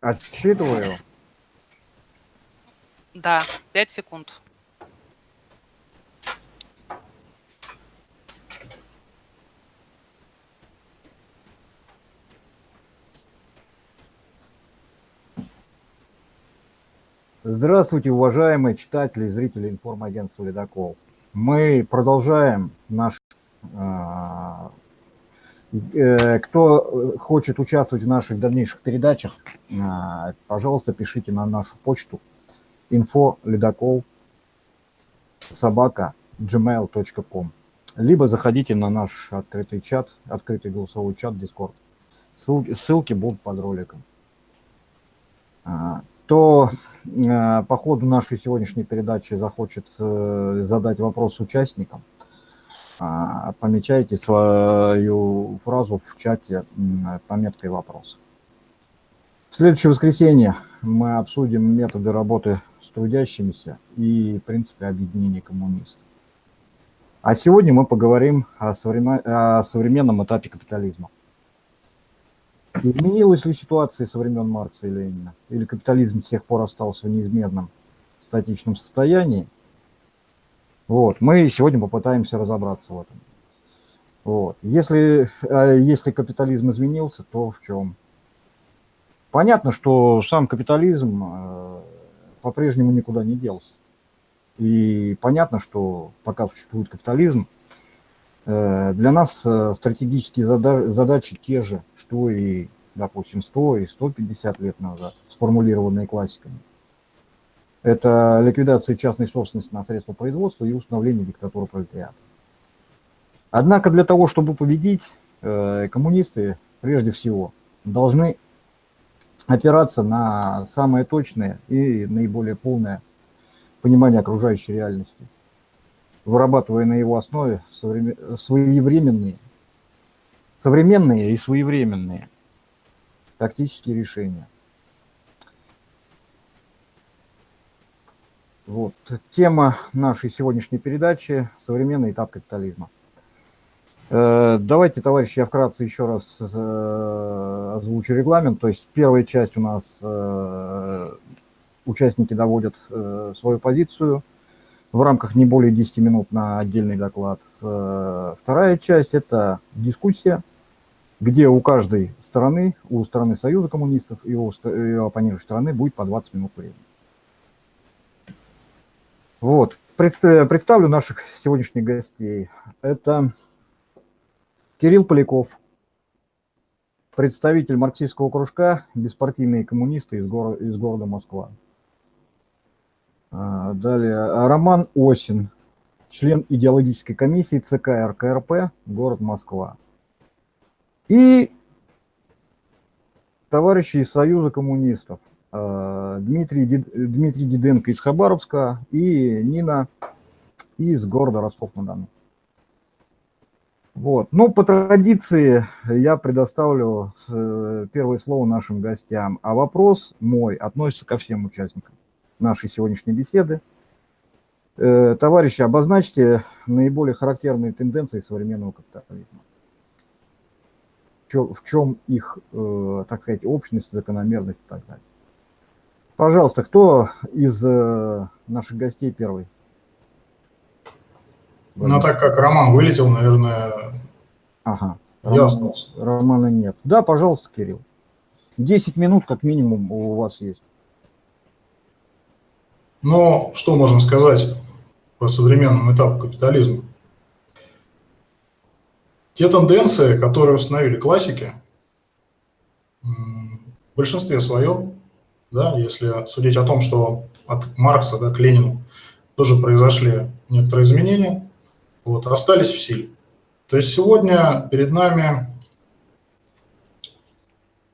Отсчитываю. Да, 5 секунд. Здравствуйте, уважаемые читатели и зрители информагентства «Ледокол». Мы продолжаем наш... А, э, кто хочет участвовать в наших дальнейших передачах, а, пожалуйста, пишите на нашу почту info ледокол собака gmail.com либо заходите на наш открытый чат, открытый голосовой чат Discord. Ссылки, ссылки будут под роликом. А, то э, по ходу нашей сегодняшней передачи захочет э, задать вопрос участникам, помечайте свою фразу в чате пометкой «Вопрос». В следующее воскресенье мы обсудим методы работы с трудящимися и принципы объединения коммунистов. А сегодня мы поговорим о, современ... о современном этапе капитализма. Изменилась ли ситуация со времен Маркса и Ленина? Или капитализм с тех пор остался в неизменном статичном состоянии? Вот, мы сегодня попытаемся разобраться в этом. Вот. Если, а если капитализм изменился, то в чем? Понятно, что сам капитализм э, по-прежнему никуда не делся. И понятно, что пока существует капитализм, э, для нас э, стратегические задачи те же, что и, допустим, 100 и 150 лет назад, сформулированные классиками. Это ликвидация частной собственности на средства производства и установление диктатуры пролетариата. Однако для того, чтобы победить, э, коммунисты прежде всего должны опираться на самое точное и наиболее полное понимание окружающей реальности, вырабатывая на его основе своевременные современные и своевременные тактические решения. Вот. Тема нашей сегодняшней передачи – современный этап капитализма. Э, давайте, товарищи, я вкратце еще раз э, озвучу регламент. То есть первая часть у нас э, участники доводят свою позицию в рамках не более 10 минут на отдельный доклад. Вторая часть – это дискуссия где у каждой стороны, у стороны Союза коммунистов и у, оппонирующей стороны будет по 20 минут времени. Вот. Представлю наших сегодняшних гостей. Это Кирилл Поляков, представитель марксистского кружка «Беспартийные коммунисты» из, гор из города Москва. А, далее Роман Осин, член идеологической комиссии ЦК РКРП, город Москва. И товарищи из Союза коммунистов, э, Дмитрий, Дмитрий Диденко из Хабаровска и Нина из города Ростов-на-Дону. Вот. Ну, по традиции я предоставлю э, первое слово нашим гостям, а вопрос мой относится ко всем участникам нашей сегодняшней беседы. Э, товарищи, обозначьте наиболее характерные тенденции современного капитализма в чем их, э, так сказать, общность, закономерность и так далее. Пожалуйста, кто из э, наших гостей первый? Ну, так как Роман вылетел, наверное, ага. я Роман, остался. Романа нет. Да, пожалуйста, Кирилл. 10 минут как минимум у вас есть. Ну, что можно сказать по современному этапу капитализма? Те тенденции, которые установили классики, в большинстве своем, да, если судить о том, что от Маркса да, к Ленину тоже произошли некоторые изменения, вот, остались в силе. То есть сегодня перед нами,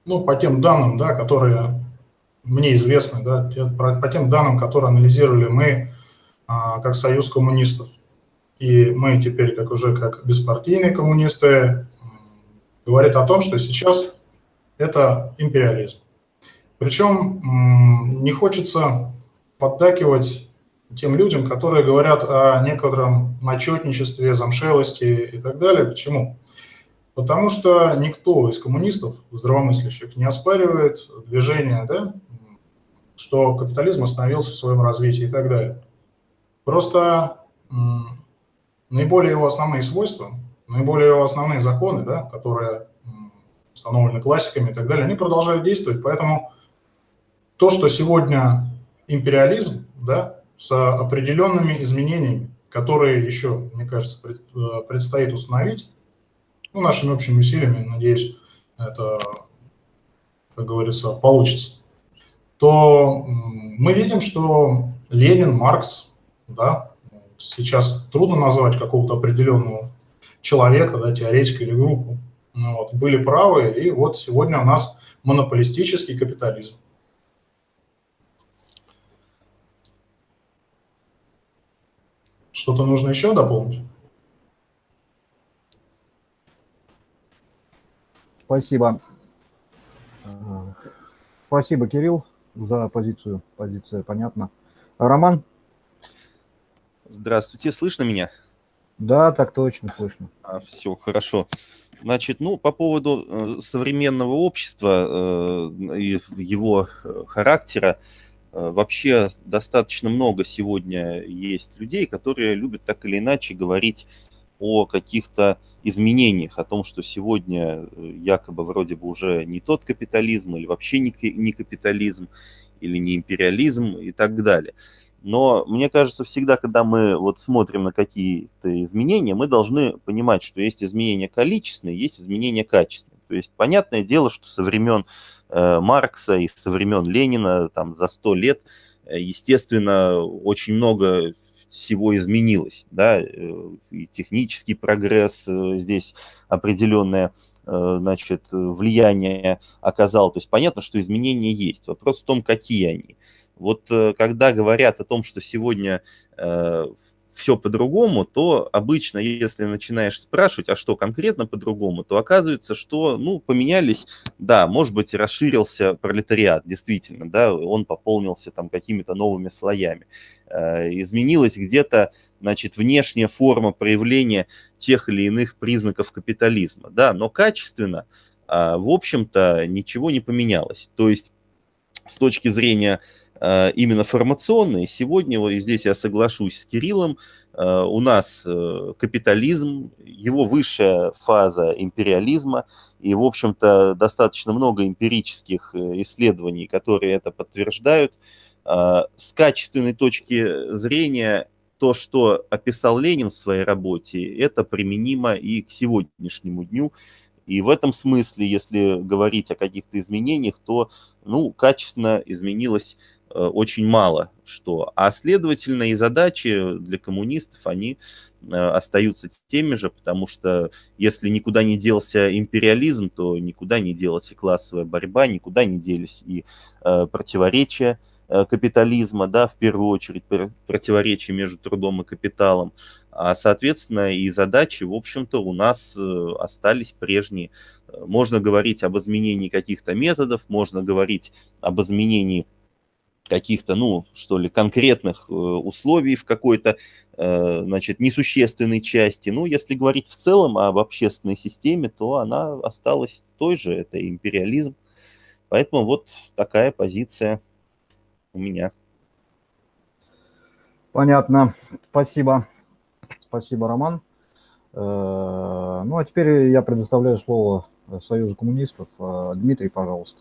ну, по тем данным, да, которые мне известны, да, по тем данным, которые анализировали мы, а, как Союз коммунистов, и мы теперь как уже как беспартийные коммунисты говорит о том, что сейчас это империализм. Причем не хочется поддакивать тем людям, которые говорят о некотором начетничестве, замшелости и так далее. Почему? Потому что никто из коммунистов, здравомыслящих, не оспаривает движение, да, что капитализм остановился в своем развитии и так далее. Просто наиболее его основные свойства, наиболее его основные законы, да, которые установлены классиками и так далее, они продолжают действовать. Поэтому то, что сегодня империализм, да, с определенными изменениями, которые еще, мне кажется, э, предстоит установить, ну, нашими общими усилиями, надеюсь, это, как говорится, получится, то мы видим, что Ленин, Маркс, да, сейчас трудно назвать какого-то определенного человека, да, теоретика или группу, вот, были правы, и вот сегодня у нас монополистический капитализм. Что-то нужно еще дополнить? Спасибо. Спасибо, Кирилл, за позицию. Позиция понятна. Роман? Здравствуйте, слышно меня? Да, так точно, слышно. А, все, хорошо. Значит, ну, по поводу э, современного общества э, и его э, характера, э, вообще достаточно много сегодня есть людей, которые любят так или иначе говорить о каких-то изменениях, о том, что сегодня э, якобы вроде бы уже не тот капитализм или вообще не, капитализм или не империализм и так далее. Но мне кажется, всегда, когда мы вот смотрим на какие-то изменения, мы должны понимать, что есть изменения количественные, есть изменения качественные. То есть понятное дело, что со времен э, Маркса и со времен Ленина, там за сто лет, э, естественно, очень много всего изменилось, да, э, и технический прогресс э, здесь определенное значит, влияние оказал. То есть понятно, что изменения есть. Вопрос в том, какие они. Вот э, когда говорят о том, что сегодня э, все по-другому, то обычно, если начинаешь спрашивать, а что конкретно по-другому, то оказывается, что, ну, поменялись, да, может быть, расширился пролетариат, действительно, да, он пополнился там какими-то новыми слоями. Э, изменилась где-то, значит, внешняя форма проявления тех или иных признаков капитализма, да, но качественно, а, в общем-то, ничего не поменялось. То есть с точки зрения именно формационные. Сегодня, вот здесь я соглашусь с Кириллом, э, у нас э, капитализм, его высшая фаза империализма, и, в общем-то, достаточно много эмпирических исследований, которые это подтверждают. С качественной точки зрения то, что описал Ленин в своей работе, это применимо и к сегодняшнему дню. И в этом смысле, если говорить о каких-то изменениях, то ну, качественно изменилось Э, очень мало что. А следовательно и задачи для коммунистов, они э, остаются теми же, потому что если никуда не делся империализм, то никуда не делась и классовая борьба, никуда не делись и э, противоречия капитализма, да, в первую очередь противоречия между трудом и капиталом, а, соответственно, и задачи, в общем-то, у нас остались прежние. Можно говорить об изменении каких-то методов, можно говорить об изменении каких-то, ну, что ли, конкретных э, условий в какой-то, э, значит, несущественной части. Ну, если говорить в целом об общественной системе, то она осталась той же, это империализм. Поэтому вот такая позиция у меня. Понятно. Спасибо. Спасибо, Роман. Э, ну, а теперь я предоставляю слово Союзу коммунистов. Дмитрий, пожалуйста.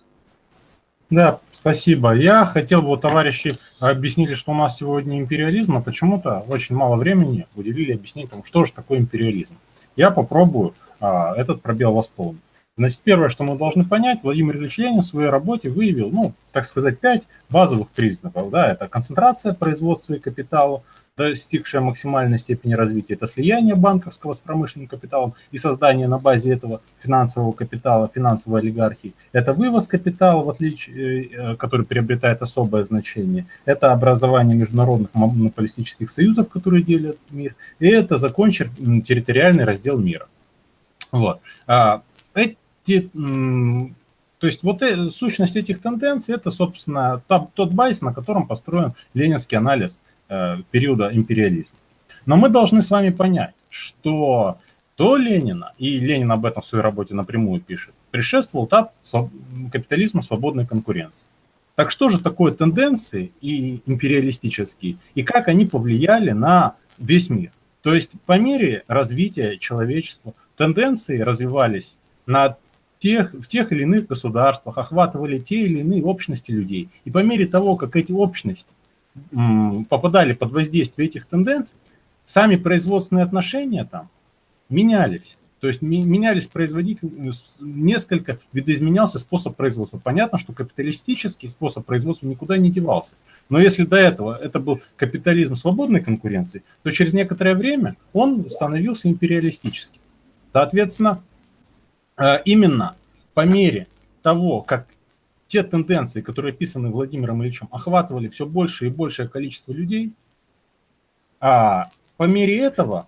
Да, спасибо. Я хотел бы, товарищи объяснили, что у нас сегодня империализм, а почему-то очень мало времени уделили объяснить тому, что же такое империализм. Я попробую а, этот пробел восполнить. Значит, первое, что мы должны понять, Владимир Ильич Ленин в своей работе выявил, ну, так сказать, пять базовых признаков. Да, это концентрация производства и капитала, достигшая максимальной степени развития, это слияние банковского с промышленным капиталом и создание на базе этого финансового капитала, финансовой олигархии. Это вывоз капитала, в отличие, э, который приобретает особое значение. Это образование международных монополистических союзов, которые делят мир. И это закончен территориальный раздел мира. Вот. А, эти то есть вот э, сущность этих тенденций, это, собственно, тот базис, на котором построен ленинский анализ Э, периода империализма. Но мы должны с вами понять, что до Ленина, и Ленин об этом в своей работе напрямую пишет, предшествовал этап капитализма свободной конкуренции. Так что же такое тенденции и империалистические, и как они повлияли на весь мир? То есть по мере развития человечества тенденции развивались на тех, в тех или иных государствах, охватывали те или иные общности людей. И по мере того, как эти общности попадали под воздействие этих тенденций, сами производственные отношения там менялись. То есть менялись производители, несколько видоизменялся способ производства. Понятно, что капиталистический способ производства никуда не девался. Но если до этого это был капитализм свободной конкуренции, то через некоторое время он становился империалистическим. Соответственно, э, именно по мере того, как те тенденции, которые описаны Владимиром Ильичем, охватывали все больше и большее количество людей, а по мере этого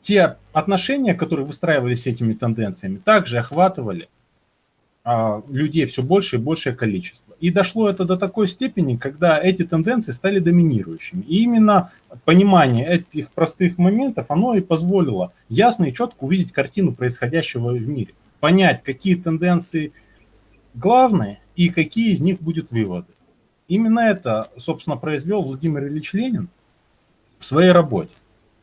те отношения, которые выстраивались этими тенденциями, также охватывали а, людей все больше и большее количество. И дошло это до такой степени, когда эти тенденции стали доминирующими. И именно понимание этих простых моментов, оно и позволило ясно и четко увидеть картину происходящего в мире. Понять, какие тенденции главные и какие из них будут выводы. Именно это, собственно, произвел Владимир Ильич Ленин в своей работе.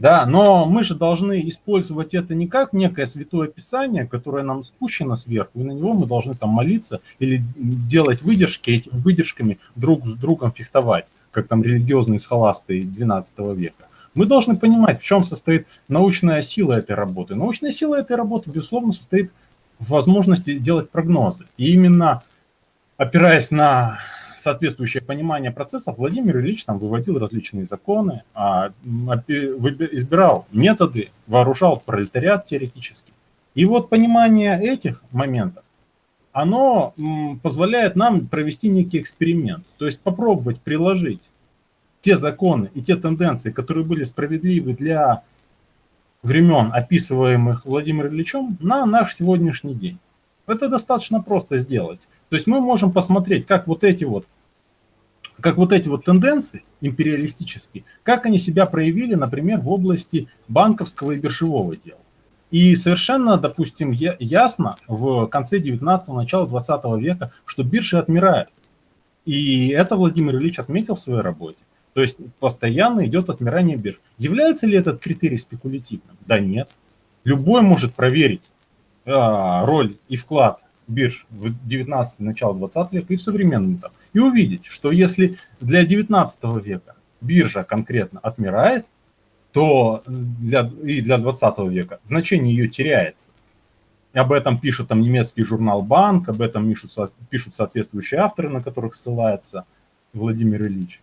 Да, но мы же должны использовать это не как некое святое писание, которое нам спущено сверху, и на него мы должны там молиться или делать выдержки, этими выдержками друг с другом фехтовать, как там религиозные схоласты 12 века. Мы должны понимать, в чем состоит научная сила этой работы. Научная сила этой работы, безусловно, состоит в возможности делать прогнозы. И именно опираясь на соответствующее понимание процессов, Владимир Ильич там выводил различные законы, а, избирал методы, вооружал пролетариат теоретически. И вот понимание этих моментов, оно позволяет нам провести некий эксперимент, то есть попробовать приложить те законы и те тенденции, которые были справедливы для времен, описываемых Владимиром Ильичем, на наш сегодняшний день. Это достаточно просто сделать. То есть мы можем посмотреть, как вот эти вот, как вот эти вот тенденции империалистические, как они себя проявили, например, в области банковского и биржевого дела. И совершенно, допустим, ясно в конце 19-го, начала 20 века, что биржи отмирают. И это Владимир Ильич отметил в своей работе. То есть постоянно идет отмирание бирж. Является ли этот критерий спекулятивным? Да нет. Любой может проверить а, роль и вклад бирж в 19 начало 20 века и в современном этапе. И увидеть, что если для 19 века биржа конкретно отмирает, то для, и для 20 века значение ее теряется. И об этом пишет там немецкий журнал «Банк», об этом пишут, пишут соответствующие авторы, на которых ссылается Владимир Ильич.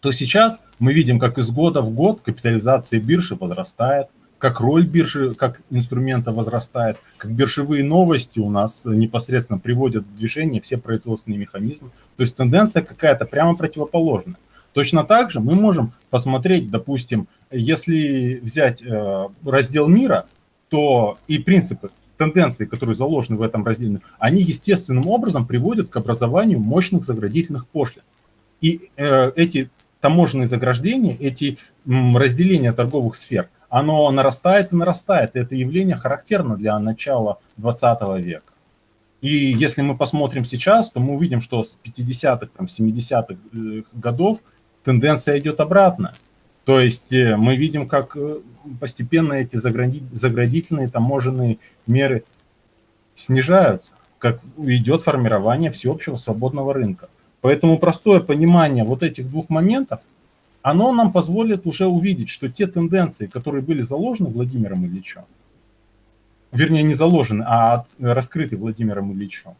То сейчас мы видим, как из года в год капитализация биржи возрастает, как роль биржи как инструмента возрастает, как биржевые новости у нас непосредственно приводят в движение все производственные механизмы. То есть тенденция какая-то прямо противоположная. Точно так же мы можем посмотреть, допустим, если взять э, раздел мира, то и принципы, тенденции, которые заложены в этом разделе, они естественным образом приводят к образованию мощных заградительных пошлин. И э, эти таможенные заграждения, эти разделения торговых сфер – оно нарастает и нарастает. Это явление характерно для начала 20 века. И если мы посмотрим сейчас, то мы увидим, что с 50-х, 70-х э, годов тенденция идет обратно. То есть э, мы видим, как э, постепенно эти заградительные таможенные меры снижаются, как идет формирование всеобщего свободного рынка. Поэтому простое понимание вот этих двух моментов – оно нам позволит уже увидеть, что те тенденции, которые были заложены Владимиром Ильичем, вернее не заложены, а раскрыты Владимиром Ильичем,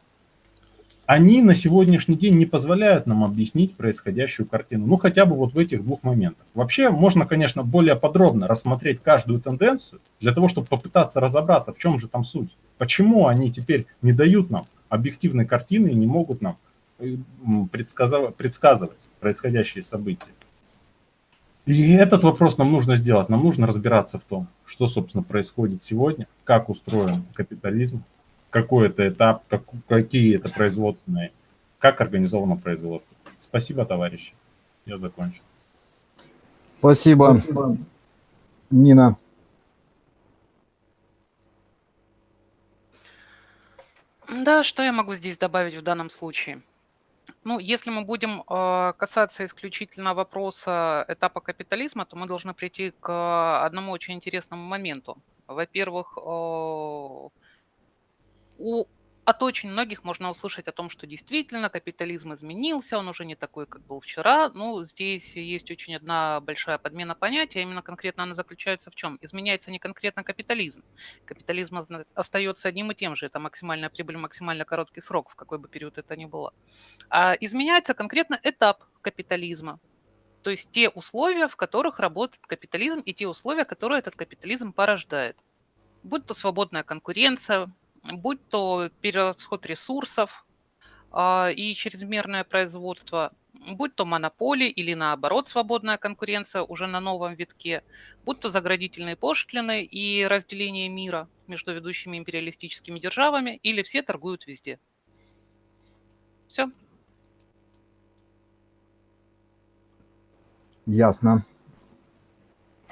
они на сегодняшний день не позволяют нам объяснить происходящую картину. Ну, хотя бы вот в этих двух моментах. Вообще, можно, конечно, более подробно рассмотреть каждую тенденцию, для того, чтобы попытаться разобраться, в чем же там суть. Почему они теперь не дают нам объективной картины и не могут нам э, предсказывать, предсказывать происходящие события. И этот вопрос нам нужно сделать. Нам нужно разбираться в том, что, собственно, происходит сегодня, как устроен капитализм, какой это этап, как, какие это производственные, как организовано производство. Спасибо, товарищи. Я закончил. Спасибо, Спасибо. Нина. Да, что я могу здесь добавить в данном случае? Ну, если мы будем э, касаться исключительно вопроса этапа капитализма, то мы должны прийти к одному очень интересному моменту. Во-первых, э, у от очень многих можно услышать о том, что действительно капитализм изменился, он уже не такой, как был вчера. Ну, здесь есть очень одна большая подмена понятия, именно конкретно она заключается в чем? Изменяется не конкретно капитализм. Капитализм остается одним и тем же, это максимальная прибыль, максимально короткий срок, в какой бы период это ни было. А изменяется конкретно этап капитализма, то есть те условия, в которых работает капитализм, и те условия, которые этот капитализм порождает. Будь то свободная конкуренция, будь то перерасход ресурсов а, и чрезмерное производство, будь то монополии или наоборот свободная конкуренция уже на новом витке, будь то заградительные пошлины и разделение мира между ведущими империалистическими державами, или все торгуют везде. Все. Ясно.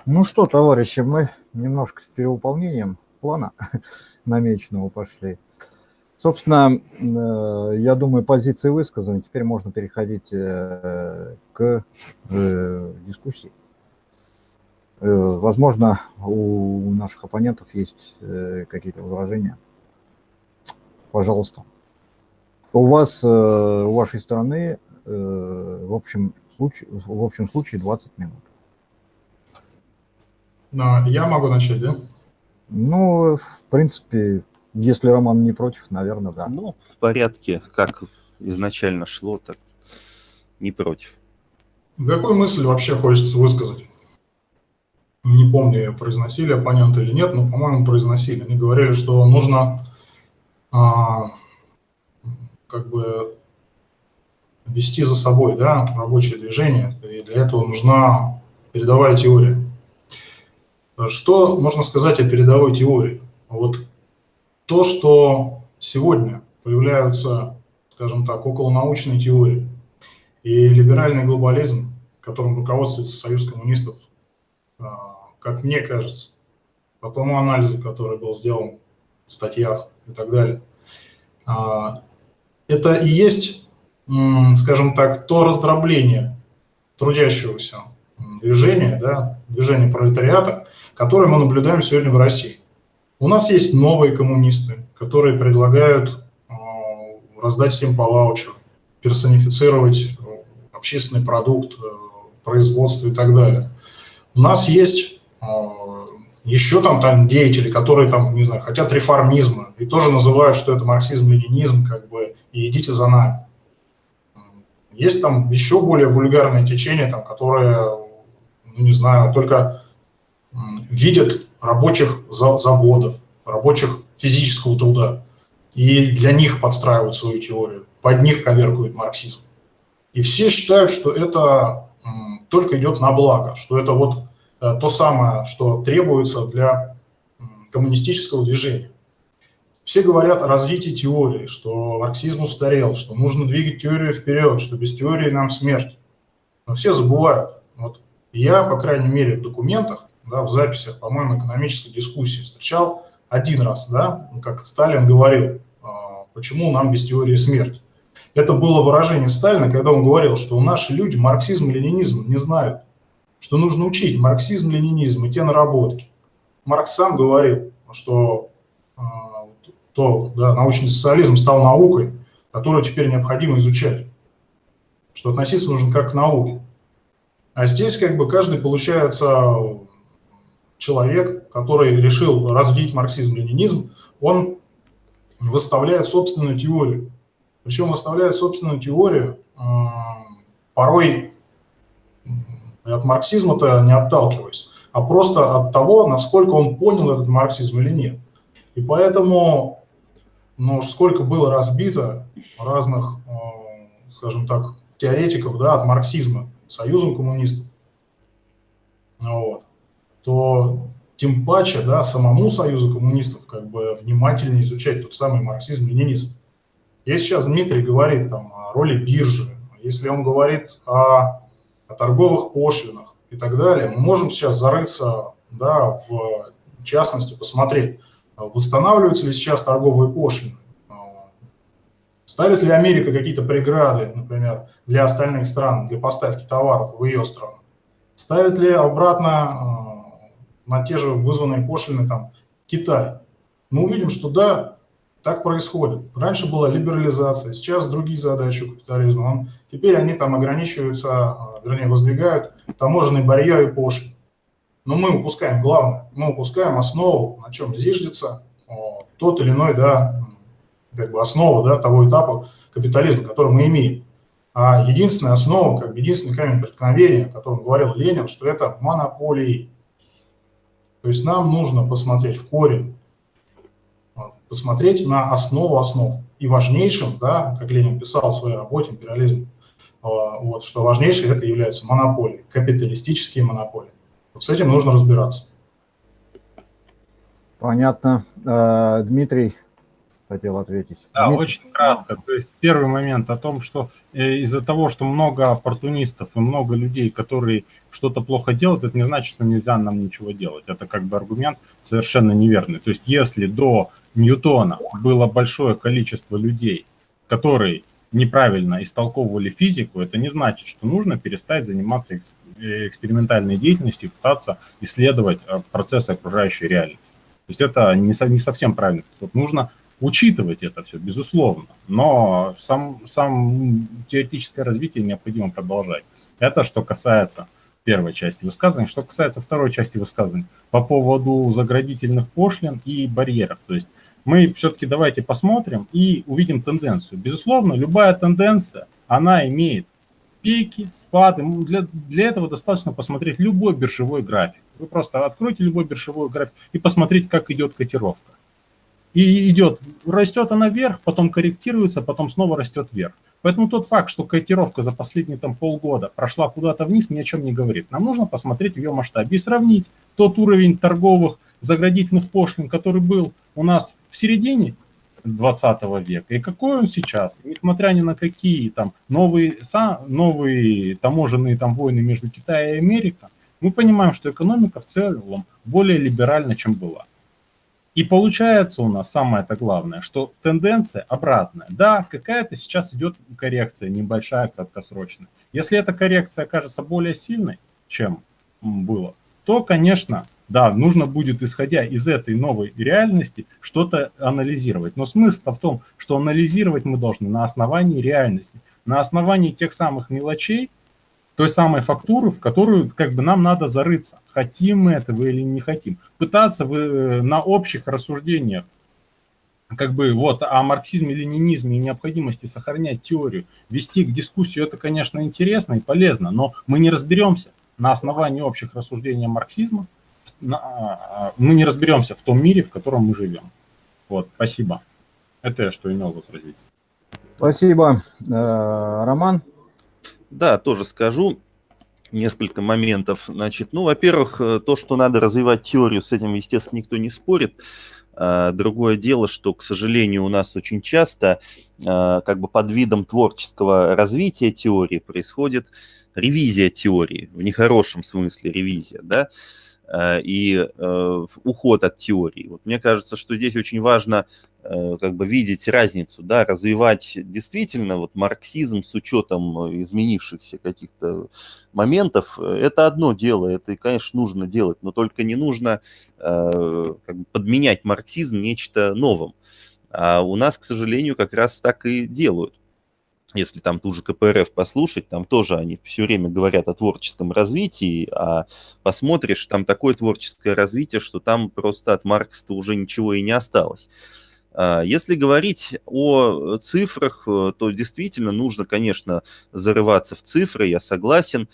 Ну что, товарищи, мы немножко с перевыполнением плана намеченного пошли. Собственно, э, я думаю, позиции высказаны. Теперь можно переходить э, к э, дискуссии. Возможно, у наших оппонентов есть какие-то возражения. Пожалуйста. У вас, у вашей стороны, в общем случае, в общем случае 20 минут. Я могу начать, да? Ну, в принципе, если Роман не против, наверное, да. Ну, в порядке, как изначально шло, так не против. Какую мысль вообще хочется высказать? Не помню, произносили оппоненты или нет, но, по-моему, произносили. Они говорили, что нужно а, как бы вести за собой да, рабочее движение, и для этого нужна передовая теория. Что можно сказать о передовой теории? Вот то, что сегодня появляются, скажем так, околонаучные теории и либеральный глобализм, которым руководствуется Союз коммунистов, а, как мне кажется, по тому анализу, который был сделан в статьях и так далее, а, это и есть, скажем так, то раздробление трудящегося движения, да, движения пролетариата, которое мы наблюдаем сегодня в России. У нас есть новые коммунисты, которые предлагают э, раздать всем по ваучеру, персонифицировать э, общественный продукт, э, производство и так далее. У нас есть еще там, там деятели, которые там, не знаю, хотят реформизма и тоже называют, что это марксизм-ленинизм, как бы, и идите за нами. Есть там еще более вульгарные течения, там, которые ну, не знаю, только видят рабочих заводов, рабочих физического труда, и для них подстраивают свою теорию, под них коверкуют марксизм. И все считают, что это только идет на благо, что это вот э, то самое, что требуется для коммунистического движения. Все говорят о развитии теории, что марксизм устарел, что нужно двигать теорию вперед, что без теории нам смерть. Но все забывают. Я, по крайней мере, в документах, да, в записях, по-моему, экономической дискуссии встречал один раз, да, как Сталин говорил, а, почему нам без теории смерти. Это было выражение Сталина, когда он говорил, что наши люди марксизм ленинизм не знают, что нужно учить марксизм, ленинизм и те наработки. Маркс сам говорил, что э, то, да, научный социализм стал наукой, которую теперь необходимо изучать, что относиться нужно как к науке. А здесь как бы каждый получается человек, который решил развить марксизм-ленинизм, он выставляет собственную теорию. Причем выставляет собственную теорию порой от марксизма-то не отталкиваясь, а просто от того, насколько он понял этот марксизм или нет. И поэтому, ну, сколько было разбито разных, скажем так, теоретиков да, от марксизма, Союзом коммунистов, вот, то тем паче да, самому Союзу коммунистов как бы внимательнее изучать тот самый марксизм-ленинизм. Если сейчас Дмитрий говорит там, о роли биржи, если он говорит о, о торговых пошлинах и так далее, мы можем сейчас зарыться да, в частности, посмотреть, восстанавливаются ли сейчас торговые пошлины, Ставит ли Америка какие-то преграды, например, для остальных стран, для поставки товаров в ее страну? Ставит ли обратно э, на те же вызванные пошлины там Китай? Мы увидим, что да, так происходит. Раньше была либерализация, сейчас другие задачи у капитализма. Он, теперь они там ограничиваются, э, вернее, воздвигают таможенные барьеры и пошлины. Но мы упускаем главное, мы упускаем основу, на чем зиждется тот или иной, да, как бы основа да, того этапа капитализма, который мы имеем. А единственная основа, как бы единственный камень преткновения, о котором говорил Ленин, что это монополии. То есть нам нужно посмотреть в корень, посмотреть на основу основ. И важнейшим, да, как Ленин писал в своей работе «Империализм», а, вот, что важнейшее это является монополии, капиталистические монополии. Вот с этим нужно разбираться. Понятно. А, Дмитрий, хотел ответить. Да, Дмитрий. очень кратко. То есть первый момент о том, что э, из-за того, что много оппортунистов и много людей, которые что-то плохо делают, это не значит, что нельзя нам ничего делать. Это как бы аргумент совершенно неверный. То есть если до Ньютона было большое количество людей, которые неправильно истолковывали физику, это не значит, что нужно перестать заниматься экспериментальной деятельностью и пытаться исследовать э, процессы окружающей реальности. То есть это не, не совсем правильно. Тут нужно учитывать это все, безусловно, но сам, сам теоретическое развитие необходимо продолжать. Это что касается первой части высказывания. Что касается второй части высказывания, по поводу заградительных пошлин и барьеров. То есть мы все-таки давайте посмотрим и увидим тенденцию. Безусловно, любая тенденция, она имеет пики, спады. Для, для этого достаточно посмотреть любой биржевой график. Вы просто откройте любой биржевой график и посмотрите, как идет котировка и идет, растет она вверх, потом корректируется, потом снова растет вверх. Поэтому тот факт, что котировка за последние там, полгода прошла куда-то вниз, ни о чем не говорит. Нам нужно посмотреть в ее масштабе и сравнить тот уровень торговых заградительных пошлин, который был у нас в середине 20 века, и какой он сейчас, несмотря ни на какие там новые, новые таможенные там войны между Китаем и Америкой, мы понимаем, что экономика в целом более либеральна, чем была. И получается у нас самое-то главное, что тенденция обратная. Да, какая-то сейчас идет коррекция, небольшая, краткосрочная. Если эта коррекция окажется более сильной, чем было, то, конечно, да, нужно будет, исходя из этой новой реальности, что-то анализировать. Но смысл в том, что анализировать мы должны на основании реальности, на основании тех самых мелочей, той самой фактуры, в которую как бы нам надо зарыться, хотим мы этого или не хотим. Пытаться в, э, на общих рассуждениях как бы вот о марксизме, ленинизме и необходимости сохранять теорию, вести к дискуссию, это, конечно, интересно и полезно, но мы не разберемся на основании общих рассуждений марксизма, на, а, мы не разберемся в том мире, в котором мы живем. Вот, спасибо. Это я что имел возразить. Спасибо. Э, Роман? Да, тоже скажу несколько моментов. Значит, ну, во-первых, э, то, что надо развивать теорию, с этим, естественно, никто не спорит. А, другое дело, что, к сожалению, у нас очень часто а, как бы под видом творческого развития теории происходит ревизия теории, в нехорошем смысле ревизия, да, и э, уход от теории. Вот мне кажется, что здесь очень важно Э, как бы видеть разницу, да, развивать действительно вот марксизм с учетом изменившихся каких-то моментов, это одно дело, это, конечно, нужно делать, но только не нужно э, как бы подменять марксизм нечто новым. А у нас, к сожалению, как раз так и делают. Если там ту же КПРФ послушать, там тоже они все время говорят о творческом развитии, а посмотришь, там такое творческое развитие, что там просто от Маркса уже ничего и не осталось. А, если говорить о цифрах, э, то действительно нужно, конечно, зарываться в цифры, я согласен.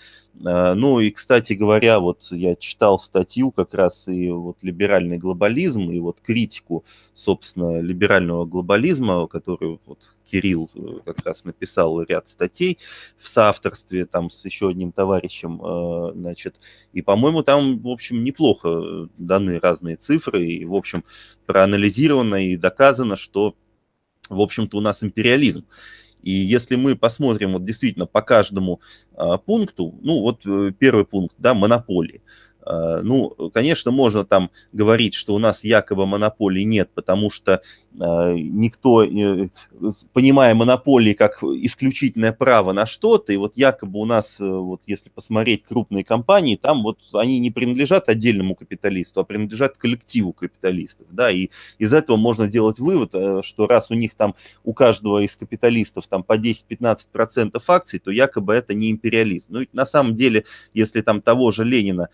А, ну и, кстати говоря, вот я читал статью как раз и вот либеральный глобализм, и вот критику, собственно, либерального глобализма, которую вот Кирилл э, как раз написал ряд статей в соавторстве там с еще одним товарищем, э, значит, и, по-моему, там, в общем, неплохо даны разные цифры, и, в общем, проанализировано и доказано, что, в общем-то, у нас империализм. И если мы посмотрим вот действительно по каждому а, пункту, ну вот э, первый пункт, да, монополии. Э, ну, конечно, можно там говорить, что у нас якобы монополий нет, потому что э, никто, э, понимая монополии как исключительное право на что-то, и вот якобы у нас, вот если посмотреть крупные компании, там вот они не принадлежат отдельному капиталисту, а принадлежат коллективу капиталистов, да, и из этого можно делать вывод, что раз у них там, у каждого из капиталистов там по 10-15% акций, то якобы это не империализм. Ну, на самом деле, если там того же Ленина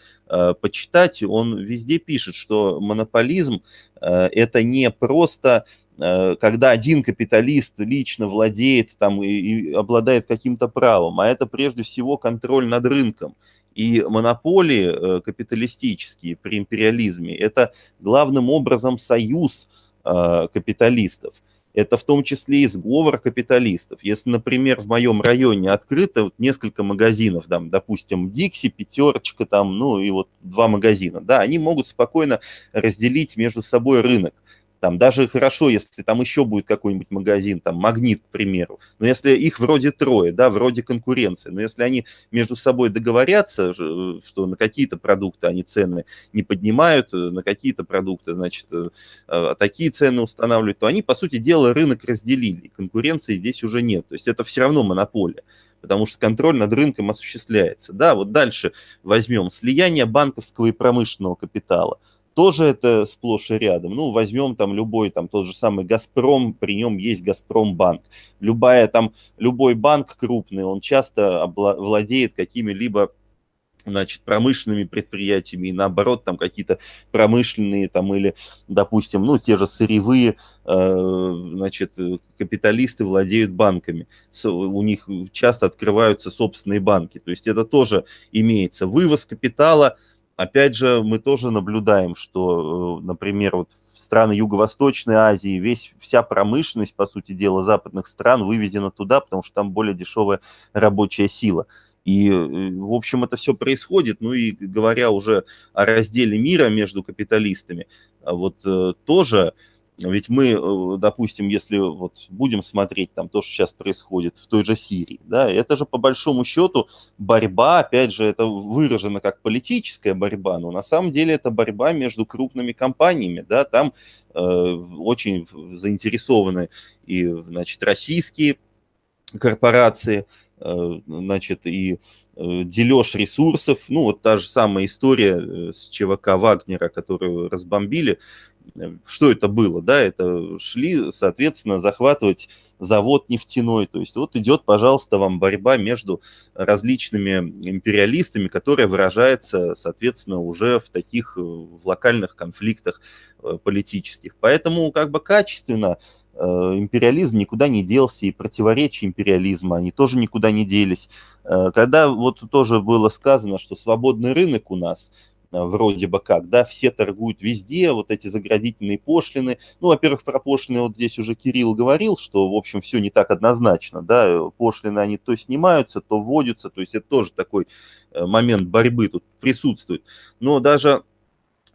почитать, он везде пишет, что монополизм э, это не просто э, когда один капиталист лично владеет там и, и обладает каким-то правом, а это прежде всего контроль над рынком. И монополии капиталистические при империализме – это главным образом союз капиталистов это в том числе и сговор капиталистов. Если, например, в моем районе открыто вот несколько магазинов, там, допустим, Дикси, Пятерочка, там, ну и вот два магазина, да, они могут спокойно разделить между собой рынок. Там даже хорошо, если там еще будет какой-нибудь магазин, там Магнит, к примеру. Но если их вроде трое, да, вроде конкуренции, но если они между собой договорятся, что на какие-то продукты они цены не поднимают, на какие-то продукты, значит, э, а такие цены устанавливают, то они, по сути дела, рынок разделили. Конкуренции здесь уже нет. То есть это все равно монополия потому что контроль над рынком осуществляется. Да, вот дальше возьмем слияние банковского и промышленного капитала тоже это сплошь и рядом. Ну, возьмем там любой, там тот же самый «Газпром», при нем есть «Газпромбанк». Любая там, любой банк крупный, он часто владеет какими-либо значит, промышленными предприятиями, и наоборот, там какие-то промышленные, там, или, допустим, ну, те же сырьевые, э, значит, капиталисты владеют банками. У них часто открываются собственные банки. То есть это тоже имеется. Вывоз капитала – Опять же, мы тоже наблюдаем, что, э, например, вот страны Юго-Восточной Азии весь, вся промышленность, по сути дела, западных стран вывезена туда, потому что там более дешевая рабочая сила. И, э, в общем, это все происходит. Ну и говоря уже о разделе мира между капиталистами, а вот э, тоже ведь мы, э, допустим, если вот будем смотреть там то, что сейчас происходит в той же Сирии, да, это же по большому счету борьба, опять же, это выражено как политическая борьба, но на самом деле это борьба между крупными компаниями, да, там э, очень заинтересованы и, значит, российские корпорации, значит, и э, дележ ресурсов, ну, вот та же самая история с ЧВК Вагнера, которую разбомбили, что это было, да, это шли, соответственно, захватывать завод нефтяной, то есть вот идет, пожалуйста, вам борьба между различными империалистами, которая выражается, соответственно, уже в таких э, в локальных конфликтах э, политических. Поэтому как бы качественно э, империализм никуда не делся, и противоречия империализма, они тоже никуда не делись. Когда вот тоже было сказано, что свободный рынок у нас – Э, вроде бы как, да, все торгуют везде, вот эти заградительные пошлины. Ну, во-первых, про пошлины вот здесь уже Кирилл говорил, что, в общем, все не так однозначно, да, пошлины они то снимаются, то вводятся, то есть это тоже такой э, момент борьбы тут присутствует. Но даже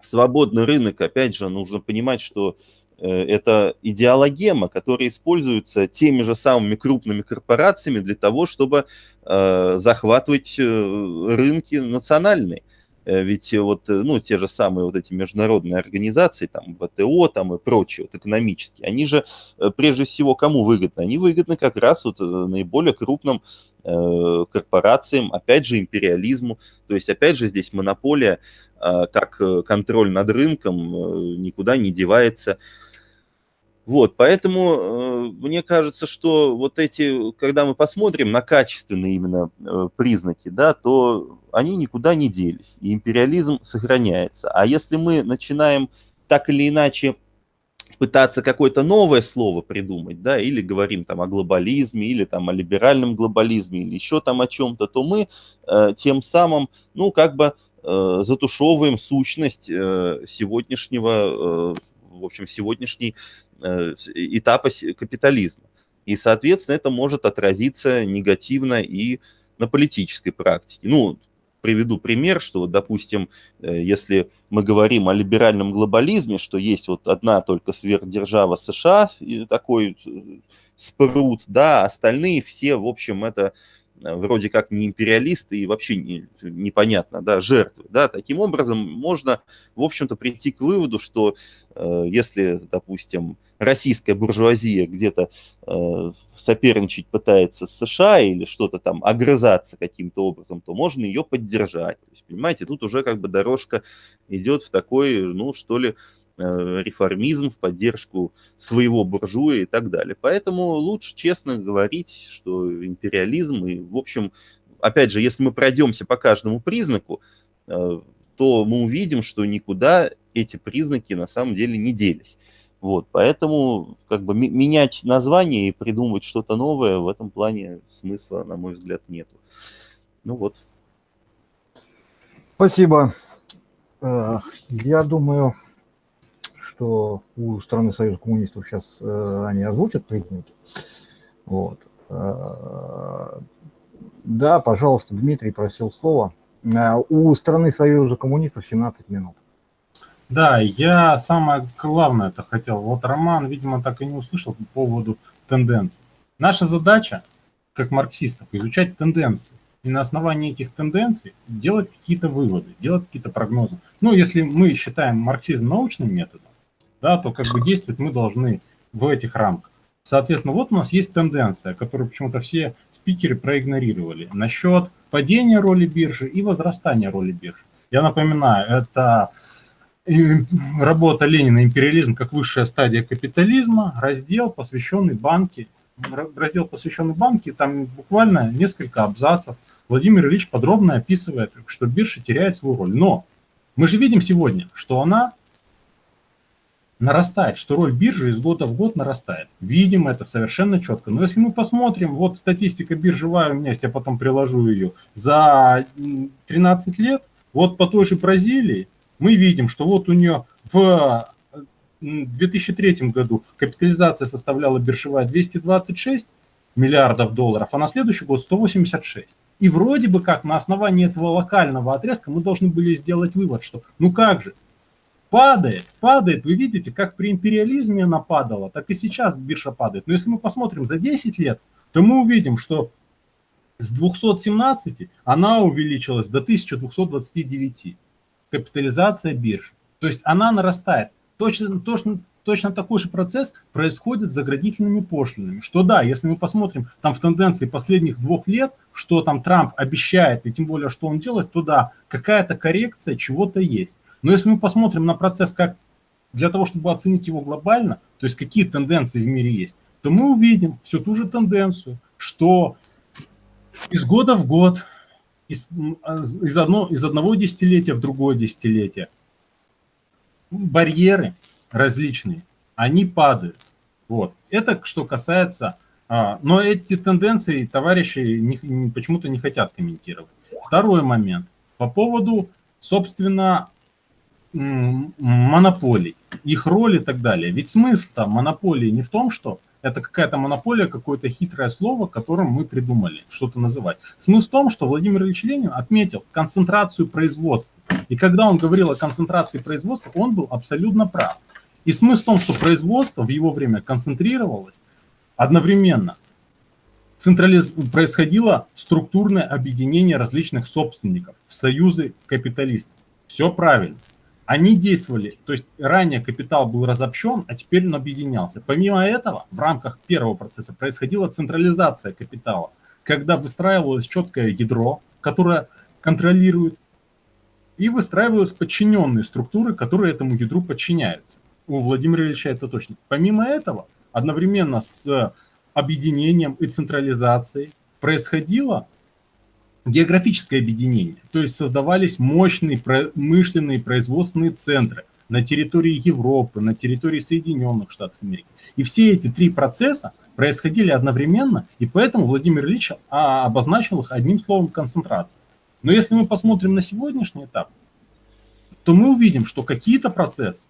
свободный рынок, опять же, нужно понимать, что э, это идеологема, которая используется теми же самыми крупными корпорациями для того, чтобы э, захватывать рынки национальные. Э, ведь э, вот, э, ну, те же самые вот эти международные организации, там, ВТО, там и прочие, вот экономические, они же прежде всего кому выгодны? Они выгодны как раз вот наиболее крупным корпорациям, опять же, империализму. То есть, опять же, здесь монополия, э, как контроль над рынком никуда не девается. Вот, поэтому э, мне кажется, что вот эти, когда мы посмотрим на качественные именно э, признаки, да, то они никуда не делись, и империализм сохраняется. А если мы начинаем так или иначе пытаться какое-то новое слово придумать, да, или говорим там о глобализме, или там о либеральном глобализме, или еще там о чем-то, то мы э, тем самым, ну, как бы э, затушевываем сущность э, сегодняшнего, э, в общем, сегодняшней Э, этапа капитализма. И, соответственно, это может отразиться негативно и на политической практике. Ну, приведу пример, что, вот, допустим, э, если мы говорим о либеральном глобализме, что есть вот одна только сверхдержава США, и такой э, спрут, да, остальные все, в общем, это вроде как не империалисты и вообще не, непонятно, да, жертвы, да, таким образом можно, в общем-то, прийти к выводу, что э, если, допустим, российская буржуазия где-то э, соперничать пытается с США или что-то там огрызаться каким-то образом, то можно ее поддержать. То есть, понимаете, тут уже как бы дорожка идет в такой, ну, что ли, Э, реформизм, в поддержку своего буржуя и так далее. Поэтому лучше честно говорить, что империализм и, в общем, опять же, если мы пройдемся по каждому признаку, э, то мы увидим, что никуда эти признаки на самом деле не делись. Вот, поэтому как бы менять название и придумывать что-то новое в этом плане смысла, на мой взгляд, нету. Ну вот. Спасибо. Э, я думаю, что у страны Союза коммунистов сейчас э, они озвучат признаки. Вот. Э, да, пожалуйста, Дмитрий просил слова. Э, у страны Союза коммунистов 17 минут. Да, я самое главное это хотел. Вот Роман, видимо, так и не услышал по поводу тенденций. Наша задача, как марксистов, изучать тенденции. И на основании этих тенденций делать какие-то выводы, делать какие-то прогнозы. Ну, если мы считаем марксизм научным методом, да, то как бы действовать мы должны в этих рамках. Соответственно, вот у нас есть тенденция, которую почему-то все спикеры проигнорировали, насчет падения роли биржи и возрастания роли биржи. Я напоминаю, это работа Ленина «Империализм как высшая стадия капитализма», раздел, посвященный банке, раздел, посвященный банке, там буквально несколько абзацев. Владимир Ильич подробно описывает, что биржа теряет свою роль. Но мы же видим сегодня, что она нарастает, что роль биржи из года в год нарастает. Видим это совершенно четко. Но если мы посмотрим, вот статистика биржевая у меня есть, я потом приложу ее, за 13 лет, вот по той же Бразилии мы видим, что вот у нее в 2003 году капитализация составляла биржевая 226 миллиардов долларов, а на следующий год 186. И вроде бы как на основании этого локального отрезка мы должны были сделать вывод, что ну как же, падает, падает. Вы видите, как при империализме она падала, так и сейчас биржа падает. Но если мы посмотрим за 10 лет, то мы увидим, что с 217 она увеличилась до 1229. Капитализация биржи. То есть она нарастает. Точно, точно, точно такой же процесс происходит с заградительными пошлинами. Что да, если мы посмотрим там в тенденции последних двух лет, что там Трамп обещает, и тем более, что он делает, то да, какая-то коррекция чего-то есть. Но если мы посмотрим на процесс как для того, чтобы оценить его глобально, то есть какие тенденции в мире есть, то мы увидим всю ту же тенденцию, что из года в год, из, из, одно, из одного десятилетия в другое десятилетие барьеры различные, они падают. Вот. Это что касается... А, но эти тенденции товарищи почему-то не хотят комментировать. Второй момент. По поводу, собственно, монополий, их роль и так далее. Ведь смысл там монополии не в том, что это какая-то монополия, какое-то хитрое слово, которым мы придумали что-то называть. Смысл в том, что Владимир Ильич Ленин отметил концентрацию производства. И когда он говорил о концентрации производства, он был абсолютно прав. И смысл в том, что производство в его время концентрировалось одновременно. Централиз... Происходило структурное объединение различных собственников в союзы капиталистов. Все правильно они действовали, то есть ранее капитал был разобщен, а теперь он объединялся. Помимо этого, в рамках первого процесса происходила централизация капитала, когда выстраивалось четкое ядро, которое контролирует, и выстраивались подчиненные структуры, которые этому ядру подчиняются. У Владимира Ильича это точно. Помимо этого, одновременно с объединением и централизацией происходило географическое объединение, то есть создавались мощные промышленные производственные центры на территории Европы, на территории Соединенных Штатов Америки. И все эти три процесса происходили одновременно, и поэтому Владимир Ильич а, обозначил их одним словом концентрация. Но если мы посмотрим на сегодняшний этап, то мы увидим, что какие-то процессы,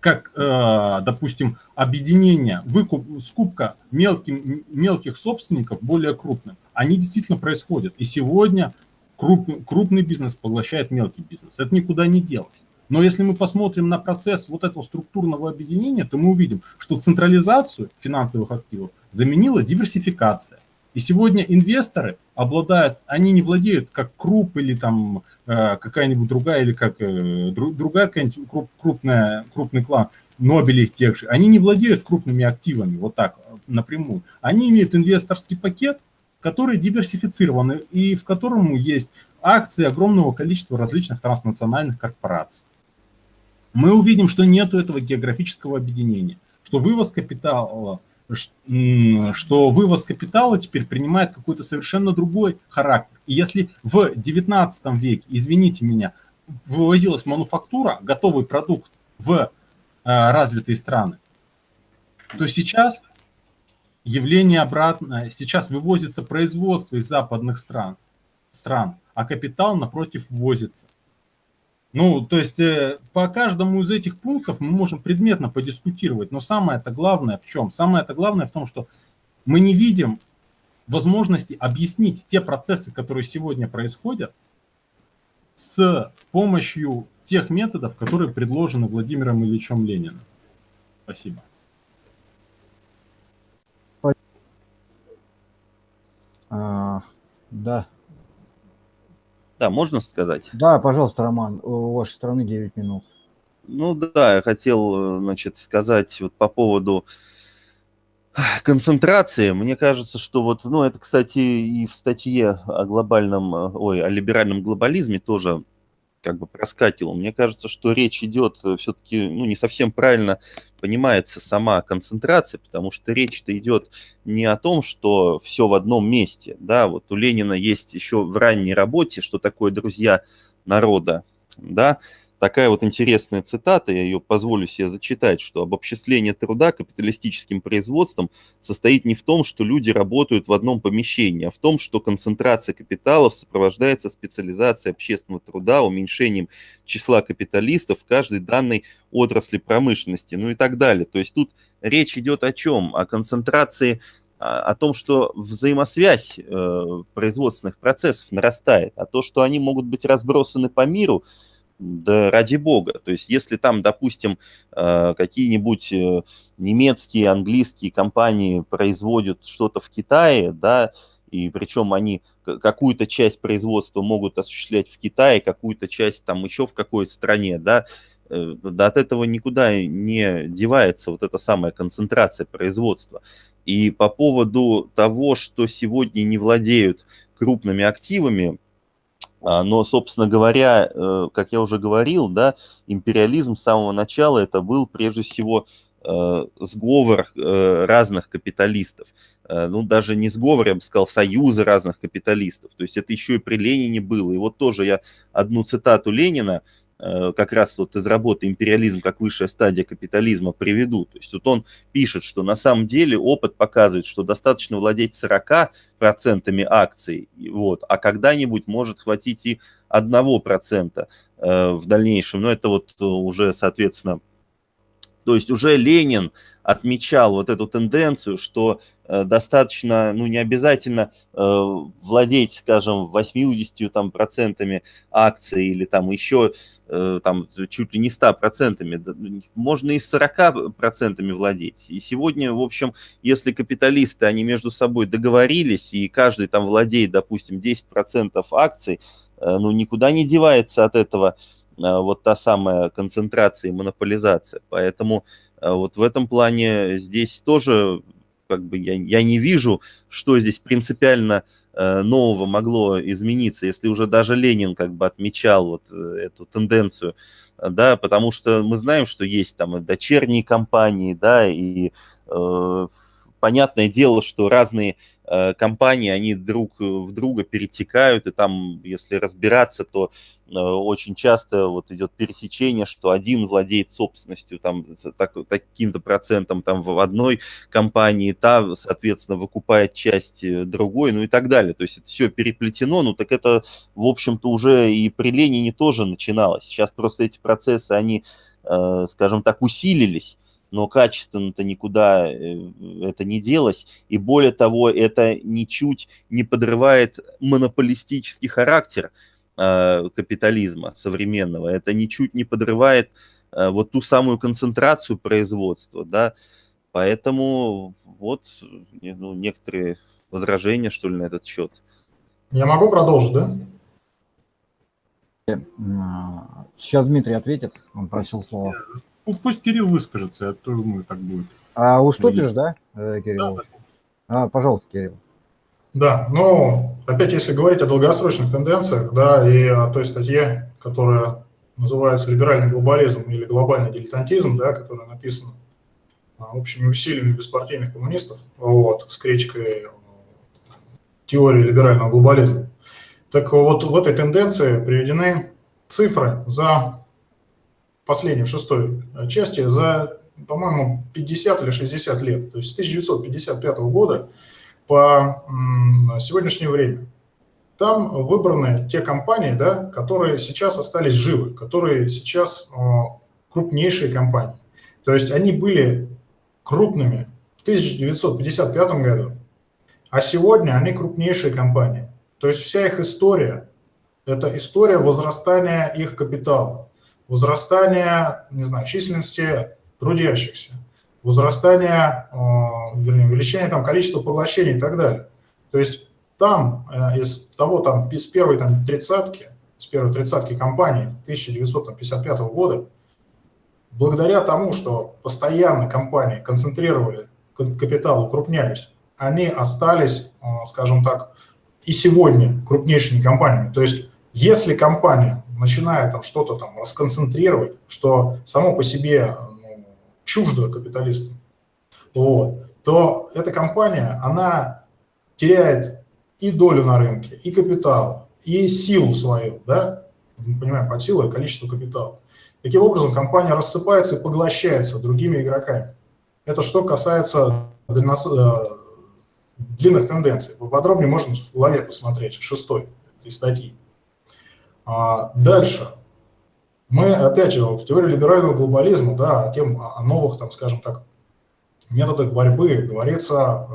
как, э, допустим, объединение, выкуп, скупка мелким, мелких собственников более крупным, они действительно происходят. И сегодня крупный, крупный бизнес поглощает мелкий бизнес. Это никуда не делось. Но если мы посмотрим на процесс вот этого структурного объединения, то мы увидим, что централизацию финансовых активов заменила диверсификация. И сегодня инвесторы обладают, они не владеют как Круп или там э, какая-нибудь другая, или как э, другая какая-нибудь крупная, крупный клан, Нобелей тех же, они не владеют крупными активами вот так напрямую. Они имеют инвесторский пакет, который диверсифицирован и в котором есть акции огромного количества различных транснациональных корпораций. Мы увидим, что нет этого географического объединения, что вывоз капитала что вывоз капитала теперь принимает какой-то совершенно другой характер. И если в 19 веке, извините меня, вывозилась мануфактура, готовый продукт в э, развитые страны, то сейчас явление обратное. Сейчас вывозится производство из западных стран, стран а капитал, напротив, ввозится. Ну, то есть э, по каждому из этих пунктов мы можем предметно подискутировать, но самое это главное в чем? Самое это главное в том, что мы не видим возможности объяснить те процессы, которые сегодня происходят, с помощью тех методов, которые предложены Владимиром Ильичем Лениным. Спасибо. А, да. Да, можно сказать? Да, пожалуйста, Роман, у вашей страны 9 минут. Ну да, я хотел, значит, сказать вот по поводу концентрации. Мне кажется, что вот, ну это, кстати, и в статье о глобальном, ой, о либеральном глобализме тоже как бы проскакивал. Мне кажется, что речь идет э, все-таки, ну, не совсем правильно понимается сама концентрация, потому что речь-то идет не о том, что все в одном месте, да, вот у Ленина есть еще в ранней работе, что такое друзья народа, да, такая вот интересная цитата, я ее позволю себе зачитать, что обобществление труда капиталистическим производством состоит не в том, что люди работают в одном помещении, а в том, что концентрация капиталов сопровождается специализацией общественного труда, уменьшением числа капиталистов в каждой данной отрасли промышленности, ну и так далее. То есть тут речь идет о чем? О концентрации о том, что взаимосвязь э, производственных процессов нарастает, а то, что они могут быть разбросаны по миру, да ради бога. То есть если там, допустим, э, какие-нибудь э, немецкие, английские компании производят что-то в Китае, да, и причем они какую-то часть производства могут осуществлять в Китае, какую-то часть там еще в какой-то стране, да, э, да от этого никуда не девается вот эта самая концентрация производства. И по поводу того, что сегодня не владеют крупными активами, но, собственно говоря, э, как я уже говорил, да, империализм с самого начала это был прежде всего э, сговор э, разных капиталистов. Ну, даже не сговор, я бы сказал, союзы разных капиталистов. То есть это еще и при Ленине было. И вот тоже я одну цитату Ленина как раз вот из работы «Империализм как высшая стадия капитализма» приведу. То есть вот он пишет, что на самом деле опыт показывает, что достаточно владеть 40% акций, вот, а когда-нибудь может хватить и 1% э, в дальнейшем. Но это вот уже, соответственно, то есть уже Ленин отмечал вот эту тенденцию, что э, достаточно, ну не обязательно э, владеть, скажем, 80 там, процентами акций или там еще э, там чуть ли не 100 процентами, можно и 40 процентами владеть. И сегодня, в общем, если капиталисты, они между собой договорились, и каждый там владеет, допустим, 10 процентов акций, ну никуда не девается от этого вот та самая концентрация и монополизация. Поэтому а вот в этом плане здесь тоже как бы я, я не вижу, что здесь принципиально э, нового могло измениться, если уже даже Ленин как бы отмечал вот э, эту тенденцию, да, потому что мы знаем, что есть там и дочерние компании, да, и э, понятное дело, что разные компании, они друг в друга перетекают, и там, если разбираться, то э, очень часто вот идет пересечение, что один владеет собственностью там так, таким-то процентом там в одной компании, та, соответственно, выкупает часть э, другой, ну и так далее. То есть это все переплетено, ну так это, в общем-то, уже и при Ленине тоже начиналось. Сейчас просто эти процессы, они, скажем так, усилились, но качественно-то никуда э, это не делось. И более того, это ничуть не подрывает монополистический характер э, капитализма современного. Это ничуть не подрывает э, вот ту самую концентрацию производства, да. Поэтому вот ну, некоторые возражения, что ли, на этот счет? Я могу продолжить, да? Сейчас Дмитрий ответит, он просил слово. Ну, Пусть Кирилл выскажется, я думаю, так будет. А уступишь, да, э, Кирилл? Да, А, пожалуйста, Кирилл. Да, ну, опять, если говорить о долгосрочных тенденциях, да, и о той статье, которая называется «Либеральный глобализм» или «Глобальный дилетантизм», да, которая написана а, общими усилиями беспартийных коммунистов, вот, с критикой теории либерального глобализма. Так вот, в этой тенденции приведены цифры за последней, в шестой части, за, по-моему, 50 или 60 лет. То есть с 1955 года по сегодняшнее время. Там выбраны те компании, да, которые сейчас остались живы, которые сейчас крупнейшие компании. То есть они были крупными в 1955 году, а сегодня они крупнейшие компании. То есть вся их история – это история возрастания их капитала, возрастания, не знаю, численности трудящихся, возрастания, вернее, увеличения там, количества поглощений и так далее. То есть там э, из того, там, с первой там, тридцатки, с первой тридцатки компаний 1955 года, благодаря тому, что постоянно компании концентрировали капитал, укрупнялись, они остались, э, скажем так, и сегодня крупнейшими компаниями. То есть если компания начинает там что-то там расконцентрировать, что само по себе ну, чуждо капиталистам, вот, то эта компания, она теряет и долю на рынке, и капитал, и силу свою, да, мы понимаем, под силой количество капитала. Таким образом, компания рассыпается и поглощается другими игроками. Это что касается. Э, длинных тенденций. Поподробнее можно в главе посмотреть, в шестой этой статьи. А дальше. Мы, опять же, в теории либерального глобализма, да, о, тем, о новых, там, скажем так, методах борьбы говорится э,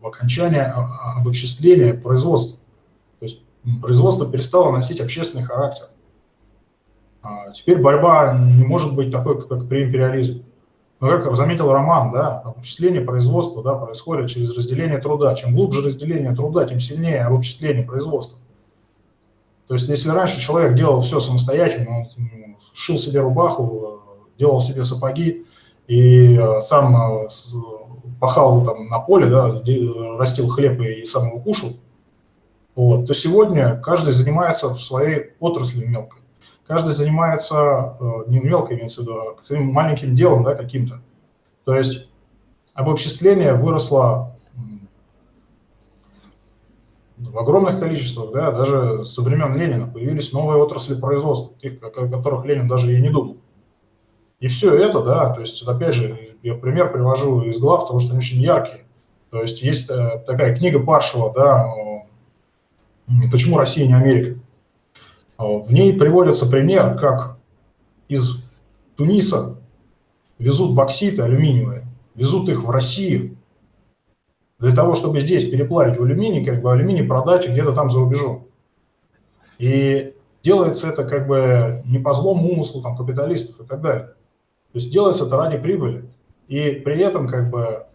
об окончании, об обобществлении производства. То есть производство перестало носить общественный характер. А теперь борьба не может быть такой, как при империализме. Но, как заметил Роман, да, обобществление производства да, происходит через разделение труда. Чем глубже разделение труда, тем сильнее обобществление производства. То есть, если раньше человек делал все самостоятельно, он шил себе рубаху, делал себе сапоги и э, сам э, пахал там на поле, да, растил хлеб и сам его кушал, вот, то сегодня каждый занимается в своей отрасли мелкой. Каждый занимается э, не мелкой, имеется в виду, а своим маленьким делом да, каким-то. То есть обобществление выросло в огромных количествах, да, даже со времен Ленина появились новые отрасли производства, тех, о которых Ленин даже и не думал. И все это, да, то есть, опять же, я пример привожу из глав, потому что они очень яркие. То есть есть э, такая книга Паршева, да, «Почему Россия не Америка?». В ней приводится пример, как из Туниса везут бокситы алюминиевые, везут их в Россию, для того, чтобы здесь переплавить в алюминий, как бы алюминий продать где-то там за рубежом. И делается это как бы не по злому умыслу там, капиталистов и так далее. То есть делается это ради прибыли. И при этом как бы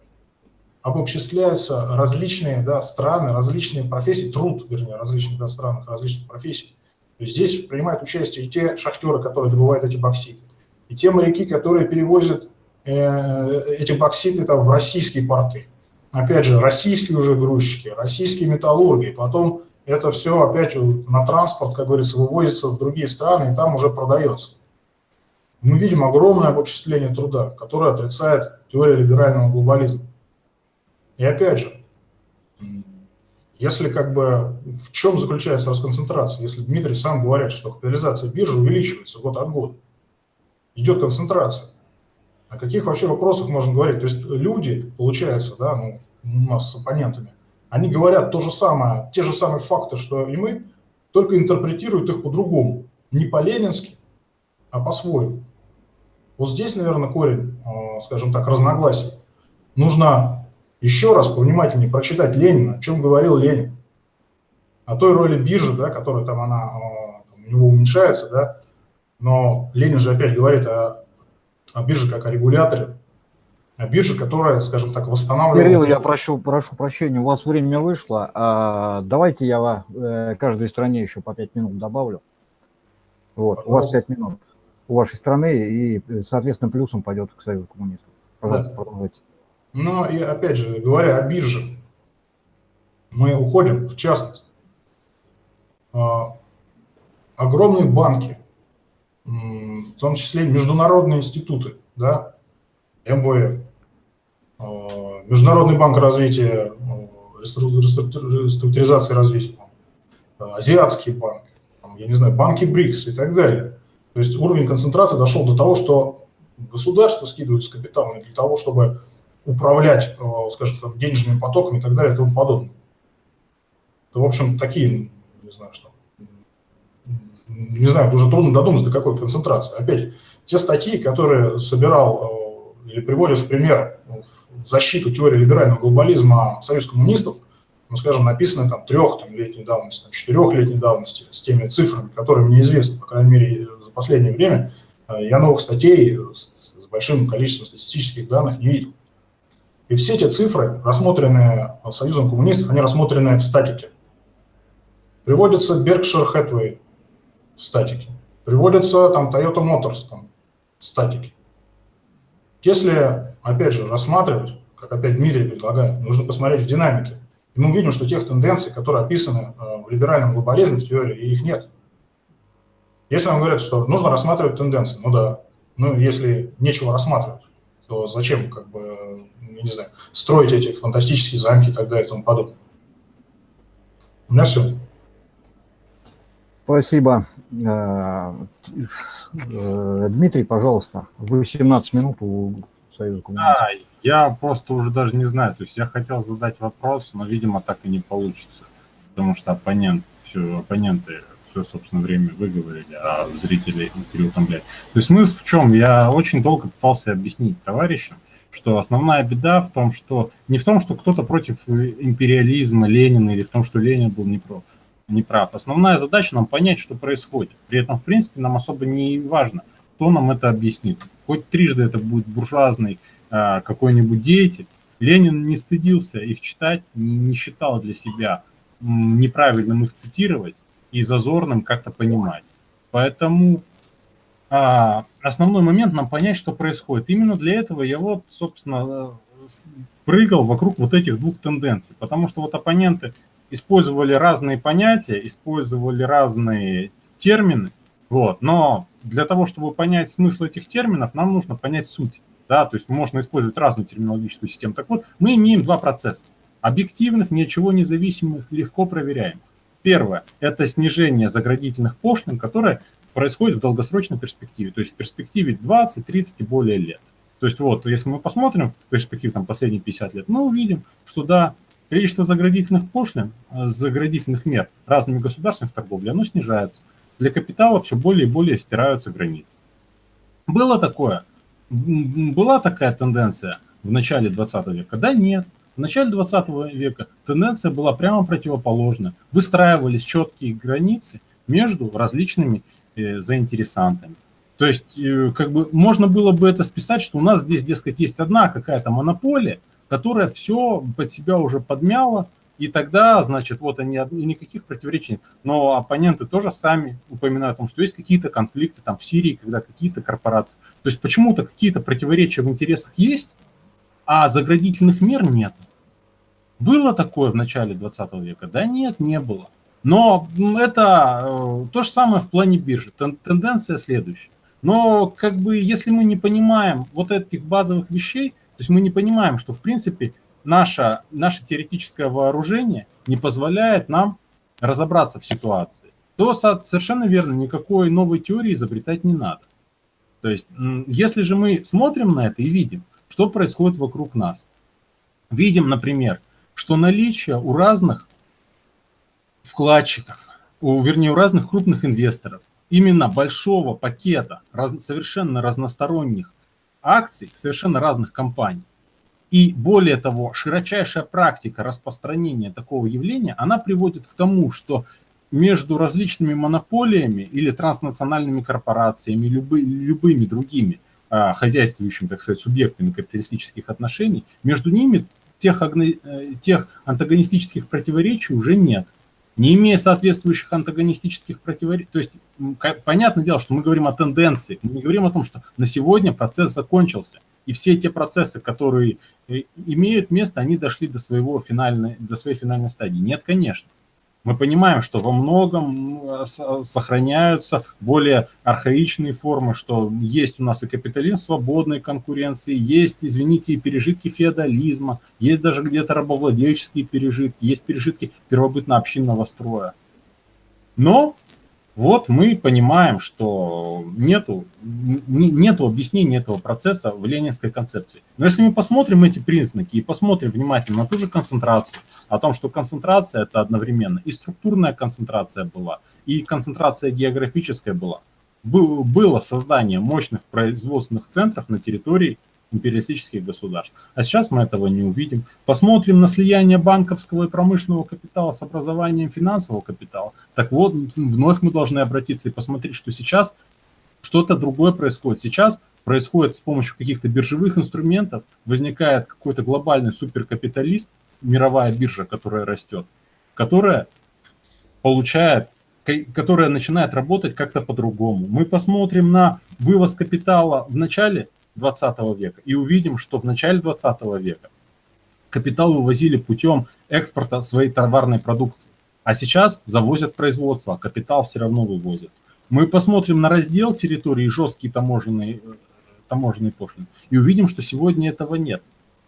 обобществляются различные да, страны, различные профессии, труд, вернее, различных да, странах, различных профессий. То есть здесь принимают участие и те шахтеры, которые добывают эти бокситы, и те моряки, которые перевозят э, эти бокситы там, в российские порты. Опять же, российские уже грузчики, российские металлурги, потом это все опять на транспорт, как говорится, вывозится в другие страны и там уже продается. Мы видим огромное обобществление труда, которое отрицает теория либерального глобализма. И опять же, если как бы в чем заключается расконцентрация, если Дмитрий сам говорит, что капитализация биржи увеличивается год от года, идет концентрация, о каких вообще вопросах можно говорить? То есть люди, получается, да, ну, у нас с оппонентами, они говорят то же самое, те же самые факты, что и мы, только интерпретируют их по-другому. Не по-ленински, а по-своему. Вот здесь, наверное, корень, э, скажем так, разногласий. Нужно еще раз повнимательнее прочитать Ленина, о чем говорил Ленин. О той роли биржи, да, которая там она э, у него уменьшается, да, но Ленин же опять говорит о, о бирже как о регуляторе. биржа, которая, скажем так, восстанавливает... Кирилл, я прошу, прошу прощения, у вас время вышло. А, давайте я э, каждой стране еще по 5 минут добавлю. Вот, у вас 5 минут у вашей страны, и, соответственно, плюсом пойдет к Союзу коммунистов. Пожалуйста, да. продолжайте. Но, и опять же, говоря о бирже, мы уходим в частность. А, огромные банки, в том числе международные институты, да, МВФ, а, Международный банк развития, а, реструктуризации развития, Азиатский банк, я не знаю, банки БРИКС и так далее. То есть уровень концентрации дошел до того, что государство скидывает с капиталом для того, чтобы управлять, скажем, там, денежными потоками и так далее и тому подобное. Это, в общем, такие, не знаю, что, не знаю, уже трудно додуматься, до какой концентрации. Опять, те статьи, которые собирал э, или приводят в пример в защиту теории либерального глобализма Союз коммунистов, ну, скажем, написаны там трех там, летней давности, там, четырехлетней давности, с теми цифрами, которые мне известны, по крайней мере, за последнее время, э, я новых статей с, с большим количеством статистических данных не видел. И все эти цифры, рассмотренные Союзом коммунистов, они рассмотрены в статике. Приводится Berkshire Hathaway в статике. Приводится там Toyota Motors там, в статике. Если, опять же, рассматривать, как опять Дмитрий предлагает, нужно посмотреть в динамике. И мы увидим, что тех тенденций, которые описаны э, в либеральном глобализме, в теории, их нет. Если вам говорят, что нужно рассматривать тенденции, ну да, ну если нечего рассматривать, то зачем, как бы, я не знаю, строить эти фантастические замки и так далее и тому подобное. У меня все. Спасибо. Э, э, Дмитрий, пожалуйста, вы 17 минут у Союза коммунистов. Да, я просто уже даже не знаю. То есть я хотел задать вопрос, но, видимо, так и не получится. Потому что оппонент, все, оппоненты все, собственно, время выговорили, а зрители переутомлять. То есть смысл в чем? Я очень долго пытался объяснить товарищам, что основная беда в том, что не в том, что кто-то против империализма Ленина или в том, что Ленин был не против не прав. Основная задача нам понять, что происходит. При этом, в принципе, нам особо не важно, кто нам это объяснит. Хоть трижды это будет буржуазный э, какой-нибудь деятель, Ленин не стыдился их читать, не, считал для себя неправильным их цитировать и зазорным как-то понимать. Поэтому а, основной момент нам понять, что происходит. Именно для этого я вот, собственно, прыгал вокруг вот этих двух тенденций. Потому что вот оппоненты использовали разные понятия, использовали разные термины, вот, но для того, чтобы понять смысл этих терминов, нам нужно понять суть. Да, то есть можно использовать разную терминологическую систему. Так вот, мы имеем два процесса. Объективных, ничего независимых, легко проверяемых. Первое – это снижение заградительных пошлин, которое происходит в долгосрочной перспективе, то есть в перспективе 20, 30 и более лет. То есть вот, если мы посмотрим в перспективе там, последние 50 лет, мы увидим, что да, Количество заградительных пошлин, заградительных мер разными государствами в торговле, оно снижается. Для капитала все более и более стираются границы. Было такое, была такая тенденция в начале 20 века? Да нет. В начале 20 века тенденция была прямо противоположная. Выстраивались четкие границы между различными э, заинтересантами. То есть, э, как бы можно было бы это списать, что у нас здесь, дескать, есть одна какая-то монополия, которая все под себя уже подмяла, и тогда, значит, вот они, никаких противоречий нет. Но оппоненты тоже сами упоминают о том, что есть какие-то конфликты там в Сирии, когда какие-то корпорации. То есть почему-то какие-то противоречия в интересах есть, а заградительных мер нет. Было такое в начале 20 века? Да нет, не было. Но это э, то же самое в плане биржи. Тенденция следующая. Но как бы если мы не понимаем вот этих базовых вещей, то есть мы не понимаем, что в принципе наше, наше теоретическое вооружение не позволяет нам разобраться в ситуации. То совершенно верно, никакой новой теории изобретать не надо. То есть если же мы смотрим на это и видим, что происходит вокруг нас, видим, например, что наличие у разных вкладчиков, у, вернее, у разных крупных инвесторов, именно большого пакета раз, совершенно разносторонних акций совершенно разных компаний. И более того, широчайшая практика распространения такого явления, она приводит к тому, что между различными монополиями или транснациональными корпорациями, любы, любыми другими, а, хозяйствующими, так сказать, субъектами капиталистических отношений, между ними тех, э, тех антагонистических противоречий уже нет. Не имея соответствующих антагонистических противоречий, то есть понятное дело, что мы говорим о тенденции, мы не говорим о том, что на сегодня процесс закончился, и все те процессы, которые э, имеют место, они дошли до, своего финальной, до своей финальной стадии. Нет, конечно. Мы понимаем, что во многом сохраняются более архаичные формы, что есть у нас и капитализм свободной конкуренции, есть, извините, и пережитки феодализма, есть даже где-то рабовладельческие пережитки, есть пережитки первобытно-общинного строя. Но вот мы понимаем, что нету, нету объяснения этого процесса в ленинской концепции. Но если мы посмотрим эти признаки и посмотрим внимательно на ту же концентрацию, о том, что концентрация это одновременно и структурная концентрация была, и концентрация географическая была, было создание мощных производственных центров на территории империалистических государств. А сейчас мы этого не увидим. Посмотрим на слияние банковского и промышленного капитала с образованием финансового капитала. Так вот, вновь мы должны обратиться и посмотреть, что сейчас что-то другое происходит. Сейчас происходит с помощью каких-то биржевых инструментов, возникает какой-то глобальный суперкапиталист, мировая биржа, которая растет, которая получает которая начинает работать как-то по-другому. Мы посмотрим на вывоз капитала в начале 20 века и увидим, что в начале 20 века капитал вывозили путем экспорта своей товарной продукции. А сейчас завозят производство, а капитал все равно вывозят. Мы посмотрим на раздел территории жесткие таможенные, э, таможенные пошлины и увидим, что сегодня этого нет.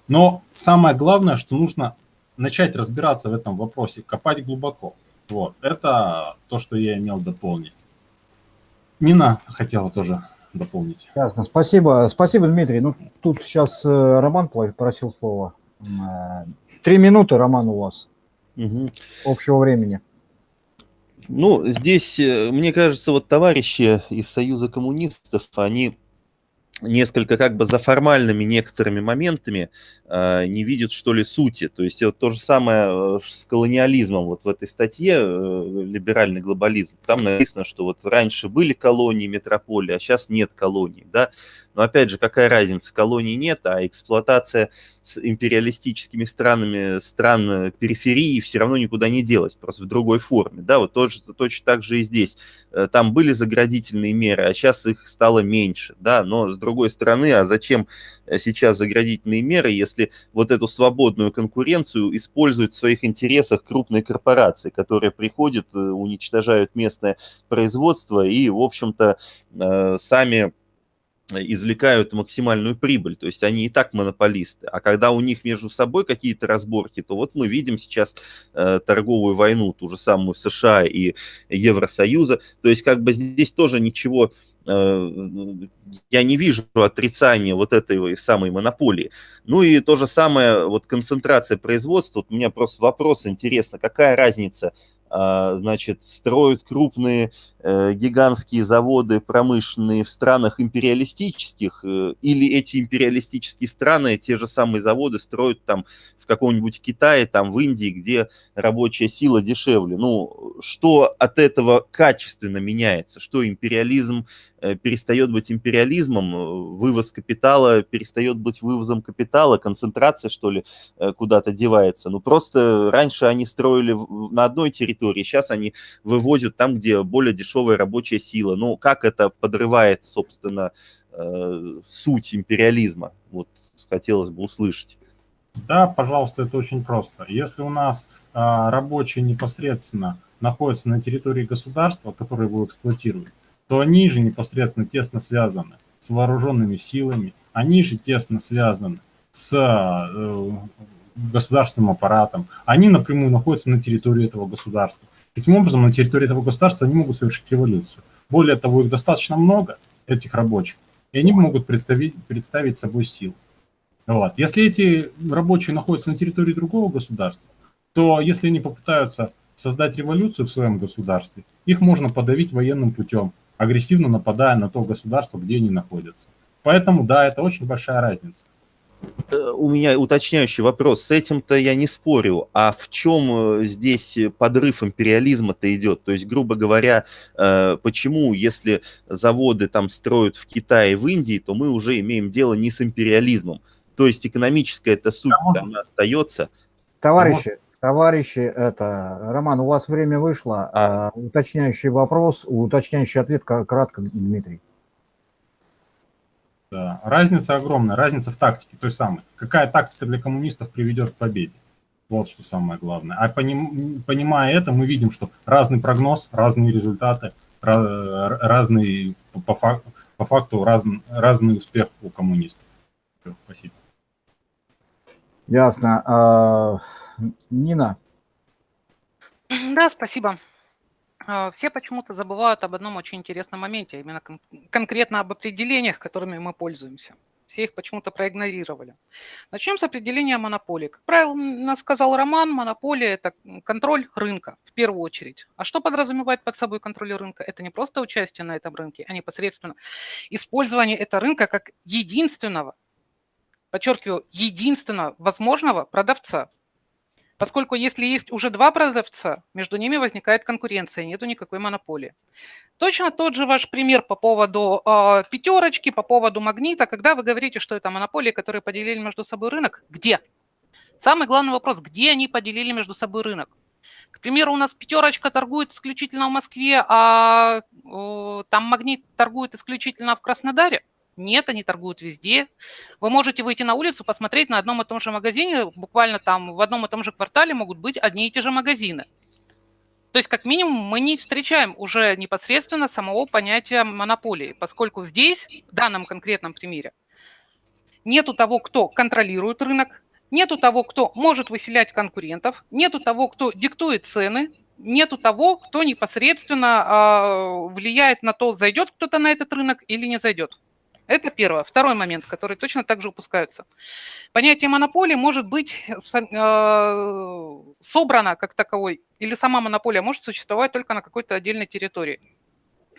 Но самое главное, что нужно начать разбираться в этом вопросе, копать глубоко. Вот, это то, что я имел дополнить. Нина хотела тоже дополнить. Ясно, спасибо. Спасибо, Дмитрий. Ну, тут сейчас э, Роман просил слова. Э, три минуты, Роман, у вас. Угу. Общего времени. Ну, здесь, э, мне кажется, вот товарищи из Союза коммунистов, они несколько как бы за формальными некоторыми моментами э, не видят, что ли, сути. То есть вот то же самое э, с колониализмом. Вот в этой статье э, «Либеральный глобализм» там написано, что вот раньше были колонии, метрополии, а сейчас нет колоний, да. Но опять же, какая разница, колоний нет, а эксплуатация с империалистическими странами, стран периферии все равно никуда не делась, просто в другой форме. Да, вот точно, точно так же и здесь. Э, там были заградительные меры, а сейчас их стало меньше, да, но с другой стороны, а зачем э, сейчас заградительные меры, если вот эту свободную конкуренцию используют в своих интересах крупные корпорации, которые приходят, э, уничтожают местное производство и, в общем-то, сами извлекают максимальную прибыль, то есть они и так монополисты. А когда у них между собой какие-то разборки, то вот мы видим сейчас э, торговую войну, ту же самую США и Евросоюза, то есть как бы здесь тоже ничего э, я не вижу отрицания вот этой самой монополии. Ну и то же самое, вот концентрация производства, вот у меня просто вопрос интересно, какая разница значит, строят крупные э, гигантские заводы промышленные в странах империалистических, э, или эти империалистические страны, те же самые заводы строят там каком-нибудь Китае, там в Индии, где рабочая сила дешевле. Ну, что от этого качественно меняется? Что империализм э, перестает быть империализмом, вывоз капитала перестает быть вывозом капитала, концентрация, что ли, куда-то девается? Ну, просто раньше они строили на одной территории, территории. Сейчас они вывозят там, где более дешевая рабочая сила. Ну, как это подрывает, собственно, э, суть империализма? Вот хотелось бы услышать. Да, пожалуйста, это очень просто. Если у нас а, рабочие непосредственно находятся на территории государства, которое его эксплуатирует, то они же непосредственно тесно связаны с вооруженными силами, они же тесно связаны с э, государственным аппаратом, они напрямую находятся на территории этого государства. Таким образом, на территории этого государства они могут совершить революцию. Более того, их достаточно много, этих рабочих, и они могут представить, представить собой силу. Вот. Если эти рабочие находятся на территории другого государства, то если они попытаются создать революцию в своем государстве, их можно подавить военным путем, агрессивно нападая на то государство, где они находятся. Поэтому, да, это очень большая разница. Э, у меня уточняющий вопрос. С этим-то я не спорю. А в чем э, здесь подрыв империализма-то идет? То есть, грубо говоря, э, почему, если заводы там строят в Китае, в Индии, то мы уже имеем дело не с империализмом? То есть экономическая эта суть там остается. Товарищи, товарищи, это, Роман, у вас время вышло. А. Уточняющий вопрос, уточняющий ответ кратко, Дмитрий. Да. Разница огромная, разница в тактике той самой. Какая тактика для коммунистов приведет к победе? Вот что самое главное. А поним, понимая это, мы видим, что разный прогноз, разные результаты, раз, разный по факту, по факту раз, разный успех у коммунистов. Спасибо. Ясно. А, Нина. Да, спасибо. А, все почему-то забывают об одном очень интересном моменте, а именно кон конкретно об определениях, которыми мы пользуемся. Все их почему-то проигнорировали. Начнем с определения монополии. Как правильно сказал Роман, монополия – это контроль рынка в первую очередь. А что подразумевает под собой контроль рынка? Это не просто участие на этом рынке, а непосредственно использование этого рынка как единственного, подчеркиваю, единственного возможного продавца Поскольку если есть уже два продавца, между ними возникает конкуренция, нету никакой монополии. Точно тот же ваш пример по поводу э, пятерочки, по поводу магнита, когда вы говорите, что это монополии, которые поделили между собой рынок. Где? Самый главный вопрос, где они поделили между собой рынок? К примеру, у нас пятерочка торгует исключительно в Москве, а э, там магнит торгует исключительно в Краснодаре. Нет, они торгуют везде. Вы можете выйти на улицу, посмотреть на одном и том же магазине, буквально там в одном и том же квартале могут быть одни и те же магазины. То есть, как минимум, мы не встречаем уже непосредственно самого понятия монополии, поскольку здесь, в данном конкретном примере, нету того, кто контролирует рынок, нету того, кто может выселять конкурентов, нету того, кто диктует цены, нету того, кто непосредственно э, влияет на то, зайдет кто-то на этот рынок или не зайдет. Это первое. Второй момент, который точно так же упускаются. Понятие монополии может быть э, собрано как таковой, или сама монополия может существовать только на какой-то отдельной территории.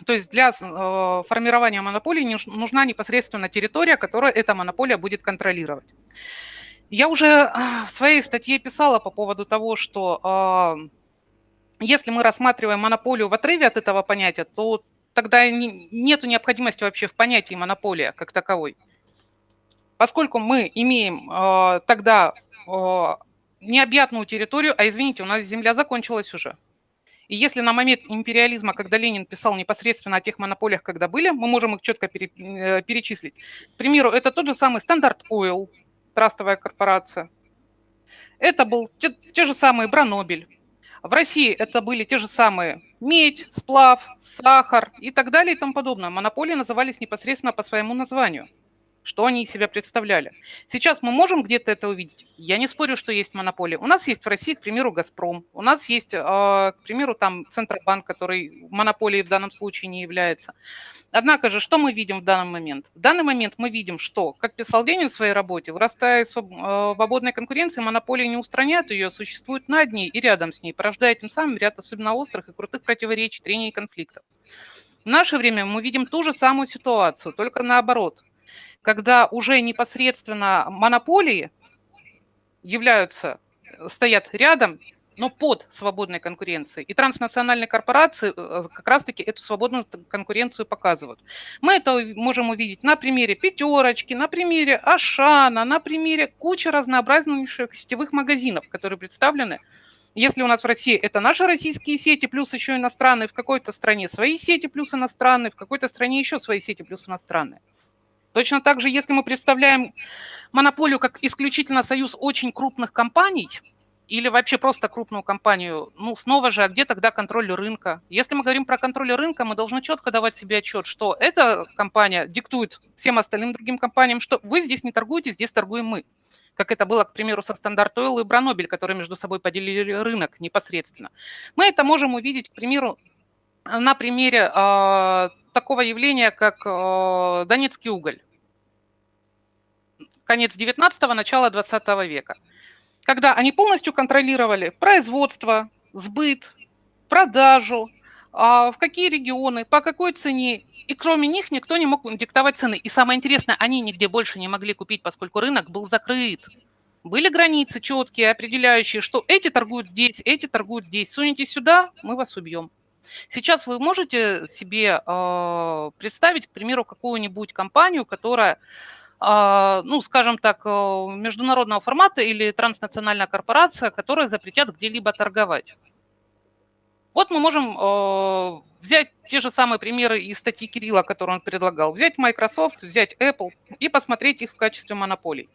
То есть для э, формирования монополии нужна непосредственно территория, которая эта монополия будет контролировать. Я уже э, в своей статье писала по поводу того, что если мы рассматриваем монополию в отрыве от этого понятия, то тогда не, нету необходимости вообще в понятии монополия как таковой. Поскольку мы имеем э, тогда э, необъятную территорию, а извините, у нас земля закончилась уже. И если на момент империализма, когда Ленин писал непосредственно о тех монополиях, когда были, мы можем их четко пере, э, перечислить. К примеру, это тот же самый Стандарт Oil, трастовая корпорация. Это был те, те же самые Бранобель, в России это были те же самые медь, сплав, сахар и так далее и тому подобное. Монополии назывались непосредственно по своему названию что они из себя представляли. Сейчас мы можем где-то это увидеть? Я не спорю, что есть монополия. У нас есть в России, к примеру, «Газпром». У нас есть, а, к примеру, там Центробанк, который монополией в данном случае не является. Однако же, что мы видим в данный момент? В данный момент мы видим, что, как писал Ленин в своей работе, вырастая из а, свободной конкуренции, монополии не устраняют ее, существуют над ней и рядом с ней, порождая тем самым ряд особенно острых и крутых противоречий, трений и конфликтов. В наше время мы видим ту же самую ситуацию, только наоборот – когда уже непосредственно монополии являются, стоят рядом, но под свободной конкуренцией. И транснациональные корпорации э, как раз-таки эту свободную конкуренцию показывают. Мы это можем увидеть на примере пятерочки, на примере Ашана, на примере кучи разнообразнейших сетевых магазинов, которые представлены. Если у нас в России это наши российские сети, плюс еще иностранные, в какой-то стране свои сети, плюс иностранные, в какой-то стране еще свои сети, плюс иностранные. Точно так же, если мы представляем монополию как исключительно союз очень крупных компаний, или вообще просто крупную компанию, ну, снова же, а где тогда контроль рынка? Если мы говорим про контроль рынка, мы должны четко давать себе отчет, что эта компания диктует всем остальным другим компаниям, что вы здесь не торгуете, здесь торгуем мы. Как это было, к примеру, со Standard Oil и Бранобель, которые между собой поделили рынок непосредственно. Мы это можем увидеть, к примеру, на примере э, такого явления, как э, Донецкий уголь. Конец 19-го, начало 20 века. Когда они полностью контролировали производство, сбыт, продажу, э, в какие регионы, по какой цене и кроме них никто не мог диктовать цены. И самое интересное, они нигде больше не могли купить, поскольку рынок был закрыт. Были границы четкие, определяющие, что эти торгуют здесь, эти торгуют здесь. Сунете сюда, мы вас убьем. Сейчас вы можете себе э, представить, к примеру, какую-нибудь компанию, которая, э, ну, скажем так, э, международного формата или транснациональная корпорация, которая запретят где-либо торговать. Вот мы можем э, взять те же самые примеры из статьи Кирилла, которые он предлагал, взять Microsoft, взять Apple и посмотреть их в качестве монополий.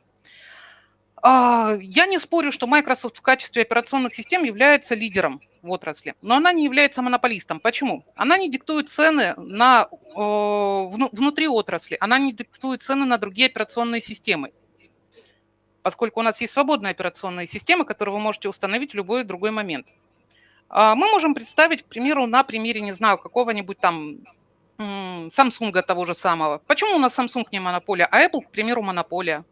А, я не спорю, что Microsoft в качестве операционных систем является лидером в отрасли, но она не является монополистом. Почему? Она не диктует цены на, внутри отрасли, она не диктует цены на другие операционные системы, поскольку у нас есть свободные операционные системы, которые вы можете установить в любой другой момент. А, мы можем представить, к примеру, на примере, не знаю, какого-нибудь там Samsung того же самого. Почему у нас Samsung не монополия, а Apple, к примеру, монополия?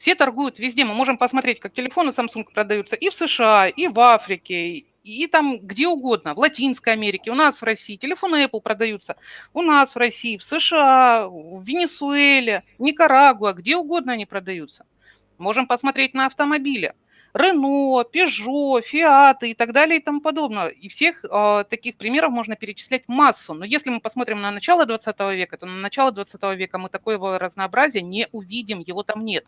Все торгуют везде. Мы можем посмотреть, как телефоны Samsung продаются и в США, и в Африке, и там где угодно, в Латинской Америке, у нас в России. Телефоны Apple продаются у нас в России, в США, в Венесуэле, Никарагуа, где угодно они продаются. Можем посмотреть на автомобили. Рено, Peugeot, Fiat и так далее и тому подобное. И всех э, таких примеров можно перечислять массу. Но если мы посмотрим на начало 20 века, то на начало 20 века мы такого разнообразия не увидим, его там нет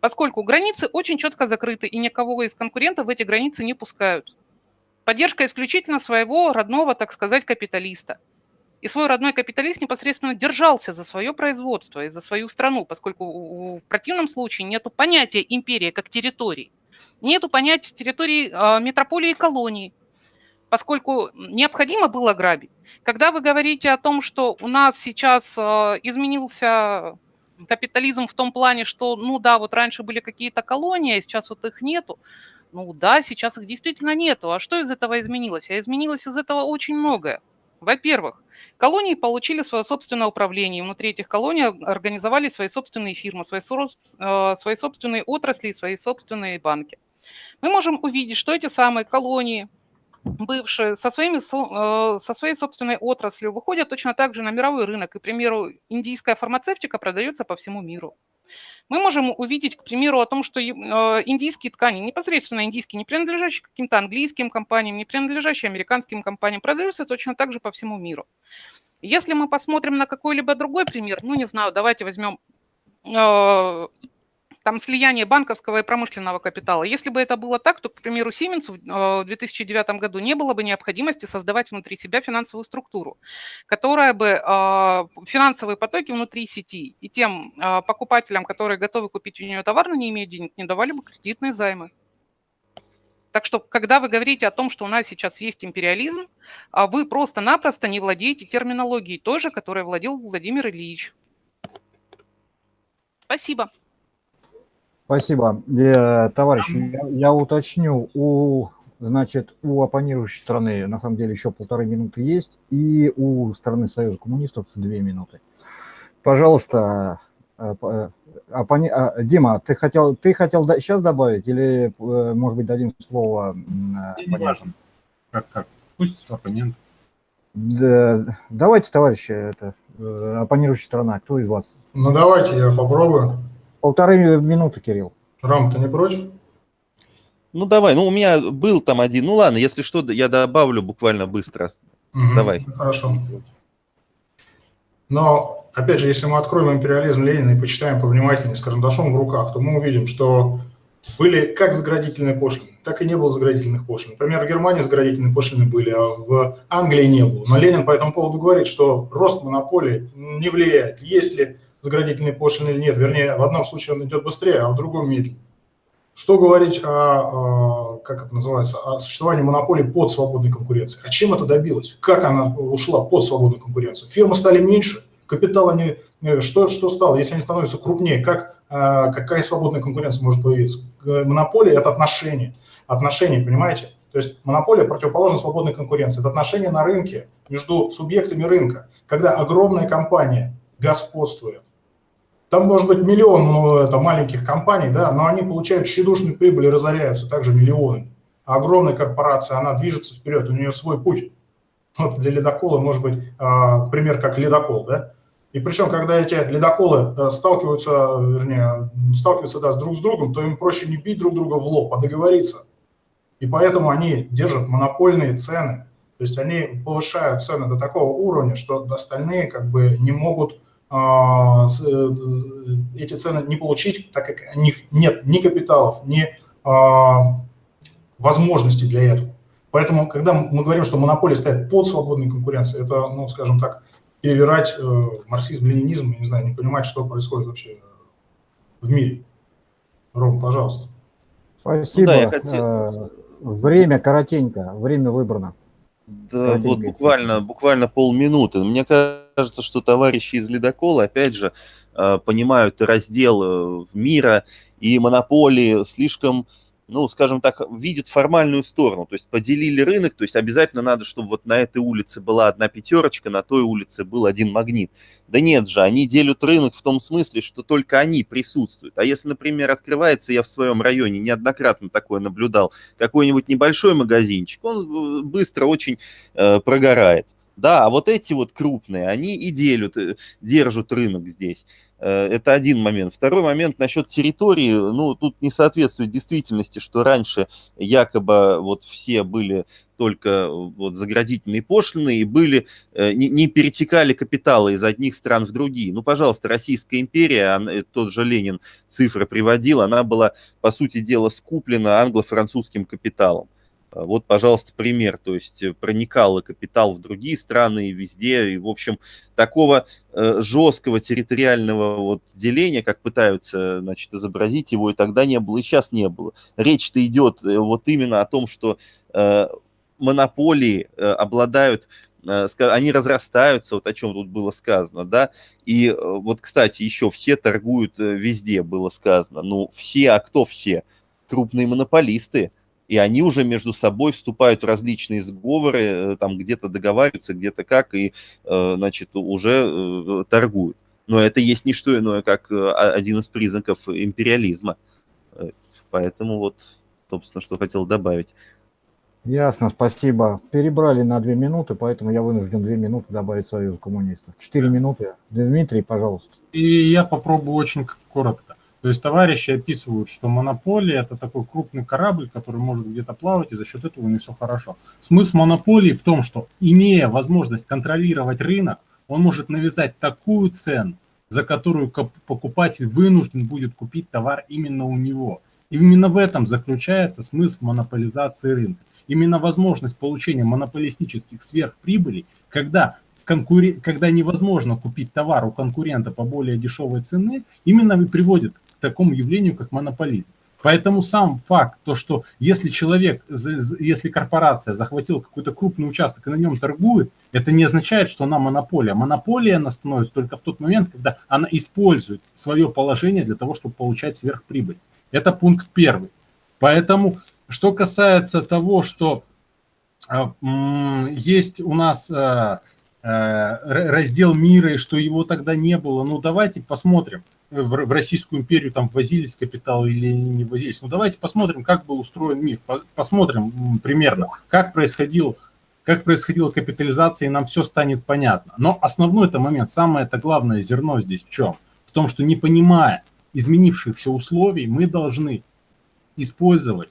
поскольку границы очень четко закрыты, и никого из конкурентов в эти границы не пускают. Поддержка исключительно своего родного, так сказать, капиталиста. И свой родной капиталист непосредственно держался за свое производство и за свою страну, поскольку в противном случае нет понятия империи как территории. Нету понятия территории э, метрополии и колонии, поскольку необходимо было грабить. Когда вы говорите о том, что у нас сейчас э, изменился капитализм в том плане, что, ну да, вот раньше были какие-то колонии, а сейчас вот их нету. Ну да, сейчас их действительно нету. А что из этого изменилось? А изменилось из этого очень многое. Во-первых, колонии получили свое собственное управление. Внутри этих колоний организовали свои собственные фирмы, свои, э, свои собственные отрасли, свои собственные банки. Мы можем увидеть, что эти самые колонии бывшие со, своими, э, со своей собственной отраслью выходят точно так же на мировой рынок. И, к примеру, индийская фармацевтика продается по всему миру. Мы можем увидеть, к примеру, о том, что э, индийские ткани, непосредственно индийские, не принадлежащие каким-то английским компаниям, не принадлежащие американским компаниям, продаются точно так же по всему миру. Если мы посмотрим на какой-либо другой пример, ну, не знаю, давайте возьмем э, там слияние банковского и промышленного капитала. Если бы это было так, то, к примеру, Siemens в 2009 э, году не было бы необходимости создавать внутри себя финансовую структуру, которая бы э, финансовые потоки внутри сети и тем э, покупателям, которые готовы купить у нее товар, но не имеют денег, не давали бы кредитные займы. Так что, когда вы говорите о том, что у нас сейчас есть империализм, вы просто-напросто не владеете терминологией той же, которой владел Владимир Ильич. Спасибо. Спасибо. Э, товарищи, я, я уточню, у, значит, у оппонирующей страны на самом деле еще полторы минуты есть, и у страны Союза коммунистов две минуты. Пожалуйста, э, э, оппони... Дима, ты хотел, ты хотел сейчас добавить или, может быть, дадим слово оппонентам? Как, как? Пусть оппонент. Да, давайте, товарищи, это оппонирующая страна, кто из вас? Ну, давайте, я попробую. Полторы минуты, Кирилл. Рам, ты не против? Ну, давай. Ну, у меня был там один. Ну, ладно, если что, я добавлю буквально быстро. Угу, давай. Хорошо. Но, опять же, если мы откроем империализм Ленина и почитаем повнимательнее с карандашом в руках, то мы увидим, что были как заградительные пошлины, так и не было заградительных пошлин. Например, в Германии заградительные пошлины были, а в Англии не было. Но Ленин по этому поводу говорит, что рост монополии не влияет. Есть ли заградительные пошлины или нет. Вернее, в одном случае он идет быстрее, а в другом медленнее. Что говорить о, как это называется, о существовании монополии под свободной конкуренцией? А чем это добилось? Как она ушла под свободную конкуренцию? Фирмы стали меньше, капитал они... Э, что, что стало, если они становятся крупнее? Как, а, какая свободная конкуренция может появиться? Монополия – это отношения. Отношения, понимаете? То есть монополия противоположна свободной конкуренции. Это отношения на рынке между субъектами рынка. Когда огромная компания господствует, там может быть миллион ну, это, маленьких компаний, да, но они получают тщедушную прибыль и разоряются также миллионы. А огромная корпорация, она движется вперед, у нее свой путь. Вот для ледокола может быть а, пример как ледокол, да? И причем, когда эти ледоколы э, сталкиваются, вернее, сталкиваются да, с друг с другом, то им проще не бить друг друга в лоб, а договориться. И поэтому они держат монопольные цены. То есть они повышают цены до такого уровня, что остальные как бы не могут эти цены не получить, так как у них нет ни капиталов, ни а, возможностей для этого. Поэтому, когда мы говорим, что монополия стоит под свободной конкуренцией, это, ну, скажем так, перевирать э, марксизм-ленинизм, не знаю, не понимать, что происходит вообще в мире. Ром, пожалуйста. Спасибо. Ну, да, я хотел... Э, время коротенько, время выбрано. Да, вот буквально, буквально полминуты. Мне кажется, что товарищи из ледокола, опять же, э, понимают раздел э, мира и монополии слишком ну, скажем так, видят формальную сторону, то есть поделили рынок, то есть обязательно надо, чтобы вот на этой улице была одна пятерочка, на той улице был один магнит. Да нет же, они делят рынок в том смысле, что только они присутствуют. А если, например, открывается, я в своем районе неоднократно такое наблюдал, какой-нибудь небольшой магазинчик, он э, быстро очень э, прогорает. Да, а вот эти вот крупные, они и делят, э, держат рынок здесь. Э, это один момент. Второй момент насчет территории. Ну, тут не соответствует действительности, что раньше якобы вот все были только вот заградительные пошлины и были, э, не, не перетекали капиталы из одних стран в другие. Ну, пожалуйста, Российская империя, тот же Ленин цифры приводил, она была, по сути дела, скуплена англо-французским капиталом. А, вот, пожалуйста, пример. То есть э, проникал капитал в другие страны и везде. И, в общем, такого э, жесткого территориального вот деления, как пытаются значит, изобразить его, и тогда не было, и сейчас не было. Речь-то идет э, вот именно о том, что монополии обладают они разрастаются, вот о чем тут было сказано, да, и вот, кстати, еще все торгуют везде, было сказано, ну, все, а кто все? Крупные монополисты, и они уже между собой вступают в различные сговоры, э, там где-то договариваются, где-то как, и, э, значит, уже э, торгуют. Но это есть не что иное, как один из признаков империализма. Поэтому вот, собственно, что хотел добавить. Ясно, спасибо. Перебрали на две минуты, поэтому я вынужден две минуты добавить Союз коммунистов. Четыре минуты. Дмитрий, пожалуйста. И я попробую очень коротко. То есть товарищи описывают, что монополия – это такой крупный корабль, который может где-то плавать, и за счет этого не все хорошо. Смысл монополии в том, что имея возможность контролировать рынок, он может навязать такую цену, за которую покупатель вынужден будет купить товар именно у него. И именно в этом заключается смысл монополизации рынка. Именно возможность получения монополистических сверхприбылей, когда конкурен... когда невозможно купить товар у конкурента по более дешевой цене, именно и приводит такому явлению, как монополизм. Поэтому сам факт, то, что если человек, если корпорация захватила какой-то крупный участок и на нем торгует, это не означает, что она монополия. Монополия она становится только в тот момент, когда она использует свое положение для того, чтобы получать сверхприбыль. Это пункт первый. Поэтому, что касается того, что а, есть у нас а, а, раздел мира и что его тогда не было, ну давайте посмотрим в, Российскую империю там возились капиталы или не возились. Ну давайте посмотрим, как был устроен мир, посмотрим примерно, как происходил как происходила капитализация, и нам все станет понятно. Но основной это момент, самое это главное зерно здесь в чем? В том, что не понимая изменившихся условий, мы должны использовать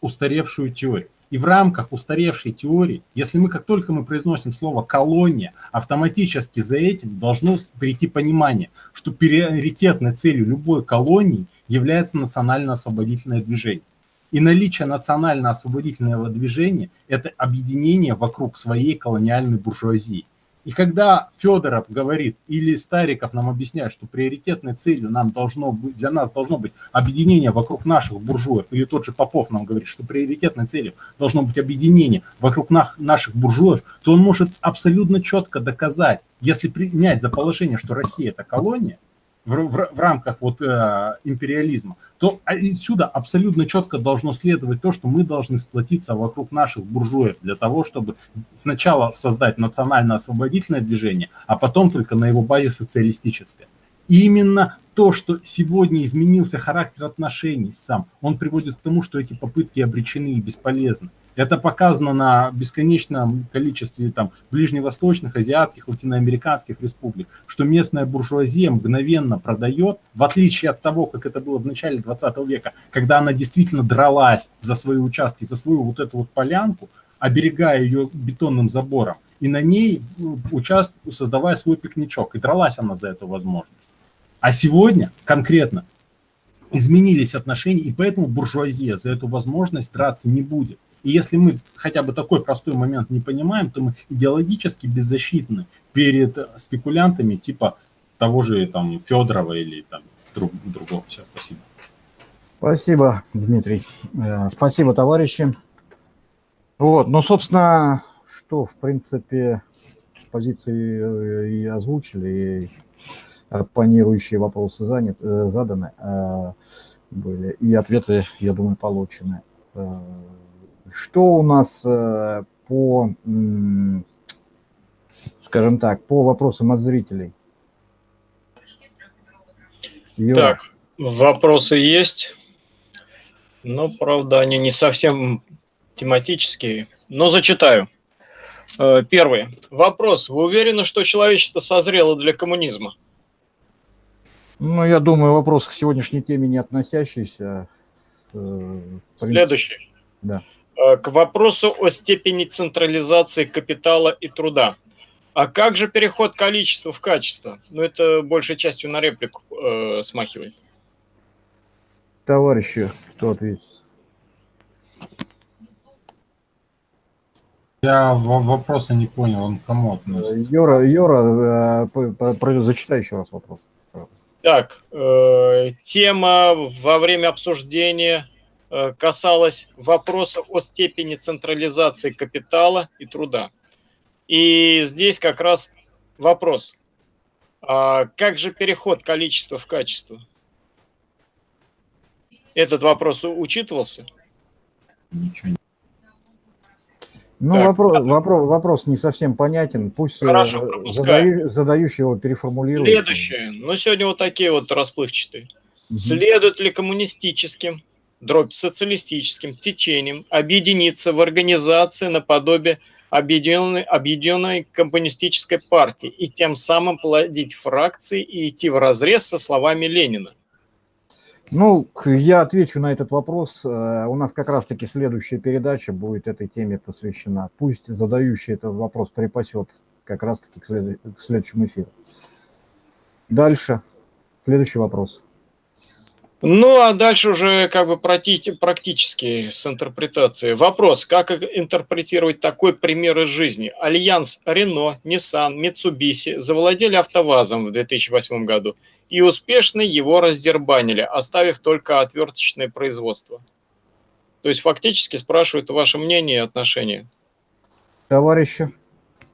устаревшую теорию. И в рамках устаревшей теории, если мы, как только мы произносим слово «колония», автоматически за этим должно прийти понимание, что приоритетной целью любой колонии является национально-освободительное движение. И наличие национально-освободительного движения – это объединение вокруг своей колониальной буржуазии. И когда Федоров говорит, или Стариков нам объясняет, что приоритетной целью нам должно быть, для нас должно быть объединение вокруг наших буржуев, или тот же Попов нам говорит, что приоритетной целью должно быть объединение вокруг наших буржуев, то он может абсолютно четко доказать, если принять за положение, что Россия это колония, в, в, в рамках вот э, империализма, то отсюда абсолютно четко должно следовать то, что мы должны сплотиться вокруг наших буржуев для того, чтобы сначала создать национально-освободительное движение, а потом только на его базе социалистическое. Именно то, что сегодня изменился характер отношений сам, он приводит к тому, что эти попытки обречены и бесполезны. Это показано на бесконечном количестве там, ближневосточных, азиатских, латиноамериканских республик, что местная буржуазия мгновенно продает, в отличие от того, как это было в начале 20 века, когда она действительно дралась за свои участки, за свою вот эту вот полянку, оберегая ее бетонным забором, и на ней ну, участ... создавая свой пикничок. И дралась она за эту возможность. А сегодня конкретно изменились отношения, и поэтому буржуазия за эту возможность драться не будет. И если мы хотя бы такой простой момент не понимаем, то мы идеологически беззащитны перед спекулянтами типа того же там Федорова или там друг, другого. Все, спасибо. Спасибо, Дмитрий. Э, спасибо, товарищи. Вот, ну, собственно, что, в принципе, позиции э, и озвучили, и оппонирующие вопросы занят, э, заданы были, и ответы, я думаю, получены. Что у нас по, скажем так, по вопросам от зрителей? Юра. Так, вопросы есть, но, правда, они не совсем тематические, но зачитаю. Э, первый. Вопрос. Вы уверены, что человечество созрело для коммунизма? Ну, я думаю, вопрос к сегодняшней теме не относящийся. Э, Следующий. Да. Э, к вопросу о степени централизации капитала и труда. А как же переход количества в качество? Ну, это большей частью на реплику э, смахивает. Товарищи, кто ответит? Я вопроса не понял, он кому относится? Юра, Юра, э, зачитай еще раз вопрос. Так, э, тема во время обсуждения э, касалась вопроса о степени централизации капитала и труда. И здесь как раз вопрос. А как же переход количества в качество? Этот вопрос учитывался? Ничего ну, так, вопрос, вопрос, вопрос не совсем понятен. Пусть э, Хорошо, задаю, задающий его переформулирует. Следующее. Ну, сегодня вот такие вот расплывчатые. Угу. Следует ли коммунистическим, дробь социалистическим течениям объединиться в организации наподобие объединенной, объединенной коммунистической партии и тем самым плодить фракции и идти в разрез со словами Ленина? Ну, я отвечу на этот вопрос. Э, у нас как раз-таки следующая передача будет этой теме посвящена. Пусть задающий этот вопрос припасет как раз-таки к, след... к следующему эфиру. Дальше. Следующий вопрос. Ну, а дальше уже как бы практически с интерпретацией. Вопрос, как интерпретировать такой пример из жизни? Альянс Рено, Nissan, Mitsubishi завладели АвтоВАЗом в 2008 году и успешно его раздербанили, оставив только отверточное производство. То есть фактически спрашивают ваше мнение и отношение. Товарищи.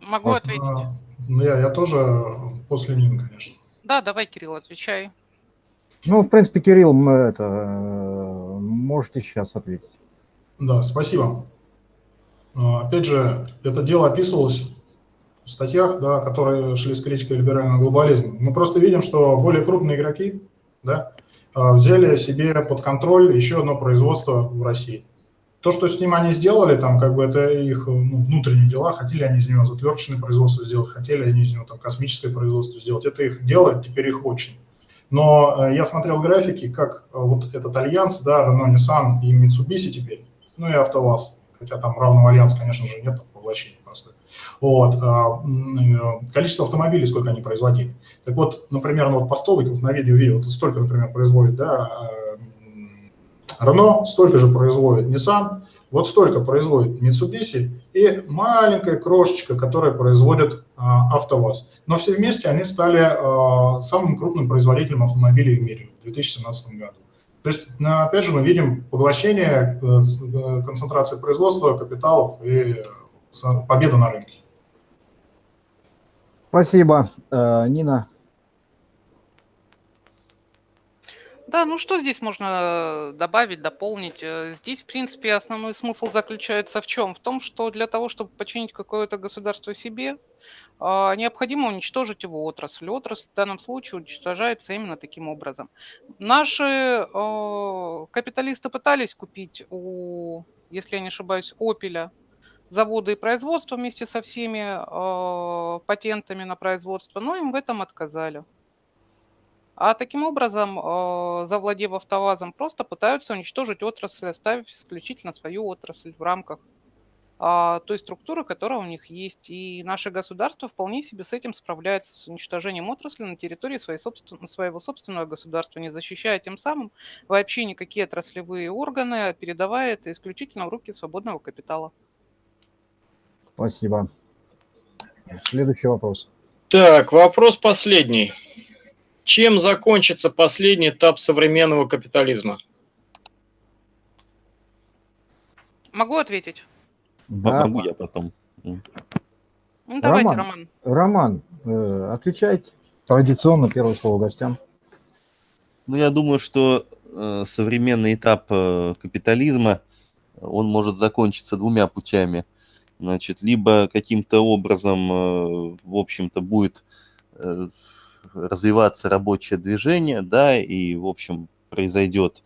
Могу а, ответить. А, я, я тоже после Нин, конечно. Да, давай, Кирилл, отвечай. Ну, в принципе, Кирилл, мы это, можете сейчас ответить. Да, спасибо. А, опять же, это дело описывалось статьях, да, которые шли с критикой либерального глобализма. Мы просто видим, что более крупные игроки да, а, взяли себе под контроль еще одно производство в России. То, что с ним они сделали, там, как бы это их ну, внутренние дела, хотели они из него затвердочное производство сделать, хотели они из него там космическое производство сделать. Это их дело, теперь их очень. Но э, я смотрел графики, как э, вот этот альянс, да, Renault, Nissan и Mitsubishi теперь, ну и АвтоВАЗ, хотя там равного альянса, конечно же, нет, там поглощение просто. Вот, э, количество автомобилей, сколько они производили. Так вот, например, ну вот по столбику, вот на видео видел, вот столько, например, производит, да, Renault, столько же производит Nissan, вот столько производит Mitsubishi и маленькая крошечка, которая производит а, АвтоВАЗ. Но все вместе они стали а, самым крупным производителем автомобилей в мире в 2017 году. То есть, ну, опять же, мы видим поглощение, э, э, концентрации производства, капиталов и победу на рынке. Спасибо, э, Нина. Да, ну что здесь можно добавить, дополнить? Э, здесь, в принципе, основной смысл заключается в чем? В том, что для того, чтобы починить какое-то государство себе, необходимо уничтожить его отрасль. Отрасль в данном случае уничтожается именно таким образом. Наши э, капиталисты пытались купить у, если я не ошибаюсь, Опеля заводы и производства вместе со всеми э, патентами на производство, но им в этом отказали. А таким образом, э, завладев автовазом, просто пытаются уничтожить отрасль, оставив исключительно свою отрасль в рамках а, той структуры, которая у них есть. И наше государство вполне себе с этим справляется, с уничтожением отрасли на территории своей собствен... своего собственного государства, не защищая тем самым вообще никакие отраслевые органы, а передавая это исключительно в руки свободного капитала. Спасибо. Следующий вопрос. Так, вопрос последний. Чем закончится последний этап современного капитализма? Могу ответить? Да. Могу я потом. Ну, давайте, Роман. Роман. Роман, э, отвечайте. Традиционно первое слово гостям. Ну, я думаю, что э, современный этап э, капитализма, он может закончиться двумя путями. Значит, либо каким-то образом, э, в общем-то, будет э, развиваться рабочее движение, да, и, в общем, произойдет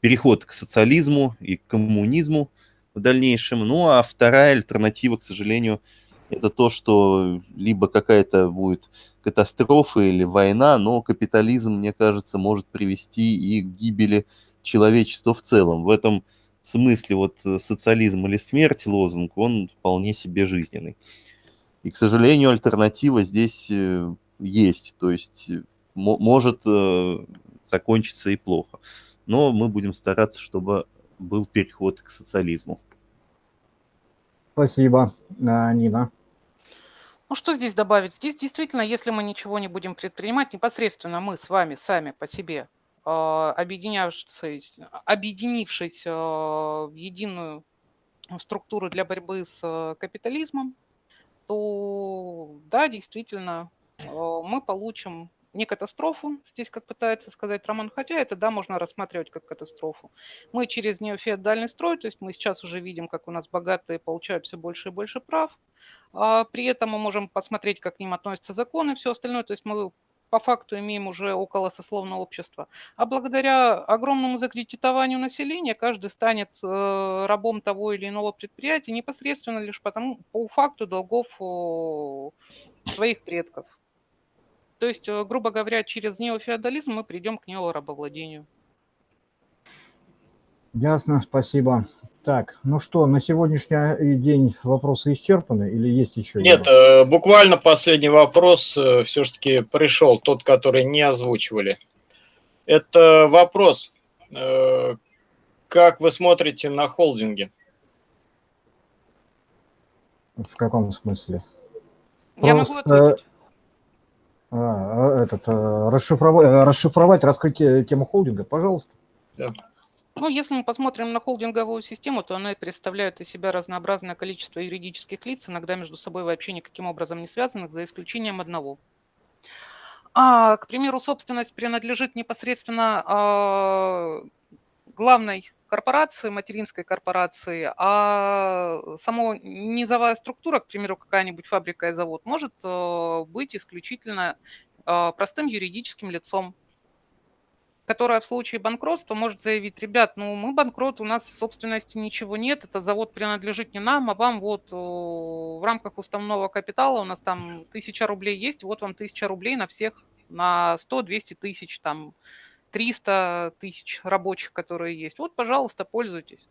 переход к социализму и к коммунизму в дальнейшем. Ну, а вторая альтернатива, к сожалению, это то, что либо какая-то будет катастрофа или война, но капитализм, мне кажется, может привести и к гибели человечества в целом. В этом смысле вот социализм или смерть лозунг, он вполне себе жизненный. И, к сожалению, альтернатива здесь э, есть, то есть э, может э, закончиться и плохо. Но мы будем стараться, чтобы был переход к социализму. Спасибо, Нина. Ну что здесь добавить? Здесь действительно, если мы ничего не будем предпринимать, непосредственно мы с вами сами по себе, объединявшись, объединившись а, в единую структуру для борьбы с капитализмом, то да, действительно, мы получим не катастрофу, здесь как пытается сказать Роман, хотя это, да, можно рассматривать как катастрофу. Мы через неофеодальный строй, то есть мы сейчас уже видим, как у нас богатые получают все больше и больше прав, а при этом мы можем посмотреть, как к ним относятся законы и все остальное, то есть мы по факту имеем уже около сословного общества. А благодаря огромному закредитованию населения каждый станет э, рабом того или иного предприятия непосредственно лишь потому, по факту долгов своих предков. То есть, э, грубо говоря, через неофеодализм мы придем к неорабовладению. Ясно, спасибо. Так, ну что, на сегодняшний день вопросы исчерпаны или есть еще? Нет, э, буквально последний вопрос э, все-таки пришел, тот, который не озвучивали. Это вопрос, как вы смотрите на холдинги? В каком смысле? Я Просто... могу ответить. А, а, этот, а, расшифровать, расшифровать, раскрыть тему холдинга, пожалуйста. Да. Ну, если мы посмотрим на холдинговую систему, то она представляет из себя разнообразное количество юридических лиц, иногда между собой вообще никаким образом не связанных, за исключением одного. А, к примеру, собственность принадлежит непосредственно а, главной корпорации, материнской корпорации, а само низовая структура, к примеру, какая-нибудь фабрика и завод, может э, быть исключительно э, простым юридическим лицом, которая в случае банкротства может заявить, ребят, ну мы банкрот, у нас собственности ничего нет, это завод принадлежит не нам, а вам вот э, в рамках уставного капитала у нас там тысяча рублей есть, вот вам тысяча рублей на всех, на 100-200 тысяч там 300 тысяч рабочих, которые есть. Вот, пожалуйста, пользуйтесь.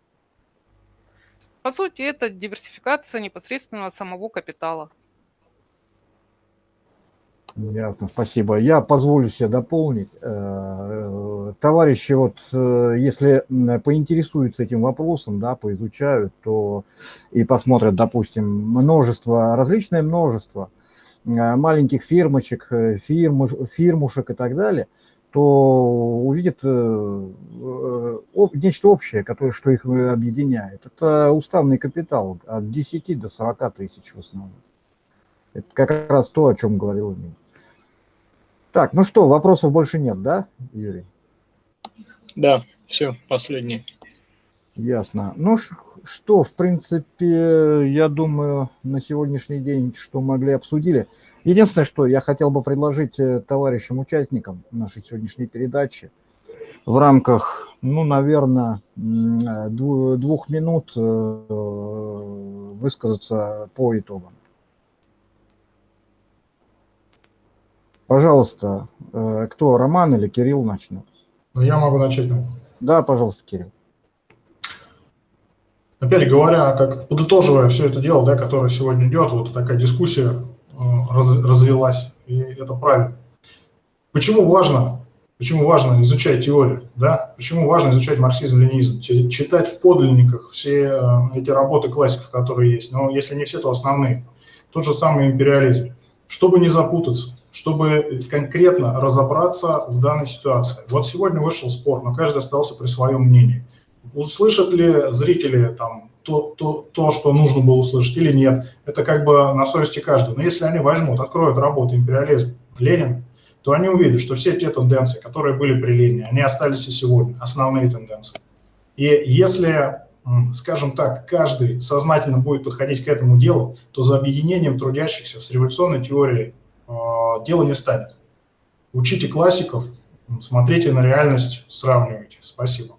По сути, это диверсификация непосредственно самого капитала. Ясно, спасибо. Я позволю себе дополнить. Э, товарищи, вот э, если поинтересуются этим вопросом, да, поизучают, то и посмотрят, допустим, множество, различное множество э, маленьких фирмочек, фирм, фирмушек и так далее – то увидит э, нечто общее, которое, что их объединяет. Это уставный капитал от 10 до 40 тысяч в основном. Это как раз то, о чем говорил Эмиль. Так, ну что, вопросов больше нет, да, Юрий? Да, все, последний. Ясно. Ну что, в принципе, я думаю, на сегодняшний день, что могли, обсудили. Единственное, что я хотел бы предложить э, товарищам участникам нашей сегодняшней передачи в рамках, ну, наверное, э, дву- двух минут э, высказаться по итогам. Пожалуйста, э, кто, Роман или Кирилл начнет? Ну, я могу начать. наверное. Да, пожалуйста, Кирилл. Опять говоря, как подытоживая все это дело, да, которое сегодня идет, вот такая дискуссия э, раз- развелась, и это правильно. Почему важно, почему важно изучать теорию, да? Почему важно изучать марксизм-ленинизм, Чи- читать в подлинниках все э, эти работы классиков, которые есть, но если не все, то основные. Тот же самый империализм. Чтобы не запутаться, чтобы конкретно разобраться в данной ситуации. Вот сегодня вышел спор, но каждый остался при своем мнении услышат ли зрители там то, то, то, что нужно было услышать или нет, это как бы на совести каждого. Но если они возьмут, откроют работу «Империализм» Ленин, то они увидят, что все те тенденции, которые были при Ленине, они остались и сегодня, основные тенденции. И если, скажем так, каждый сознательно будет подходить к этому делу, то за объединением трудящихся с революционной теорией дело не станет. Учите классиков, смотрите на реальность, сравнивайте. Спасибо.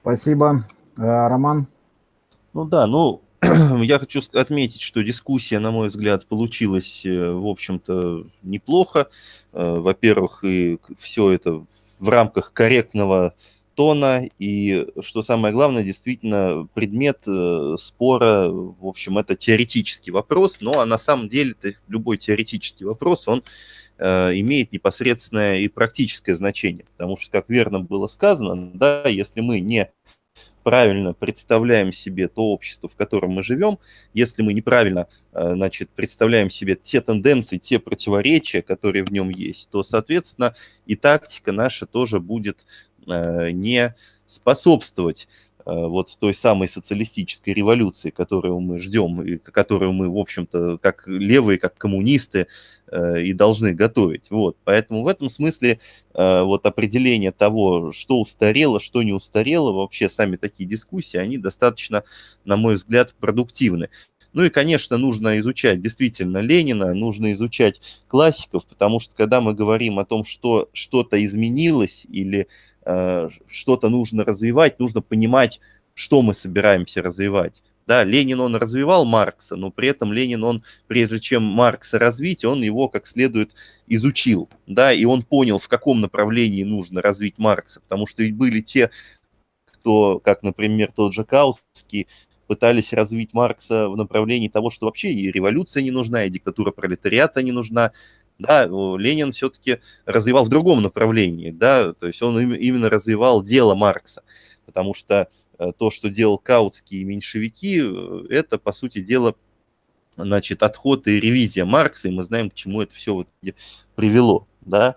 Спасибо. Э, Роман? Ну да, ну, я хочу отметить, что дискуссия, на мой взгляд, получилась, э, в общем-то, неплохо. Э, Во-первых, и все это в рамках корректного тона, и, что самое главное, действительно, предмет э, спора, в общем, это теоретический вопрос, но а на самом деле любой теоретический вопрос, он э, имеет непосредственное и практическое значение, потому что, как верно было сказано, да, если мы не правильно представляем себе то общество, в котором мы живем, если мы неправильно, э, значит, представляем себе те тенденции, те противоречия, которые в нем есть, то, соответственно, и тактика наша тоже будет не способствовать э, вот той самой социалистической революции, которую мы ждем, и которую мы, в общем-то, как левые, как коммунисты э, и должны готовить. Вот. Поэтому в этом смысле э, вот определение того, что устарело, что не устарело, вообще сами такие дискуссии, они достаточно, на мой взгляд, продуктивны. Ну и, конечно, нужно изучать действительно Ленина, нужно изучать классиков, потому что когда мы говорим о том, что что-то изменилось или э, что-то нужно развивать, нужно понимать, что мы собираемся развивать. Да, Ленин, он развивал Маркса, но при этом Ленин, он, прежде чем Маркса развить, он его как следует изучил, да, и он понял, в каком направлении нужно развить Маркса, потому что ведь были те, кто, как, например, тот же Каутский, пытались развить Маркса в направлении того, что вообще и революция не нужна, и диктатура пролетариата не нужна. Да, Ленин все-таки развивал в другом направлении, да, то есть он именно развивал дело Маркса, потому что то, что делал Каутский и меньшевики, это, по сути дела, значит, отход и ревизия Маркса, и мы знаем, к чему это все вот привело, да.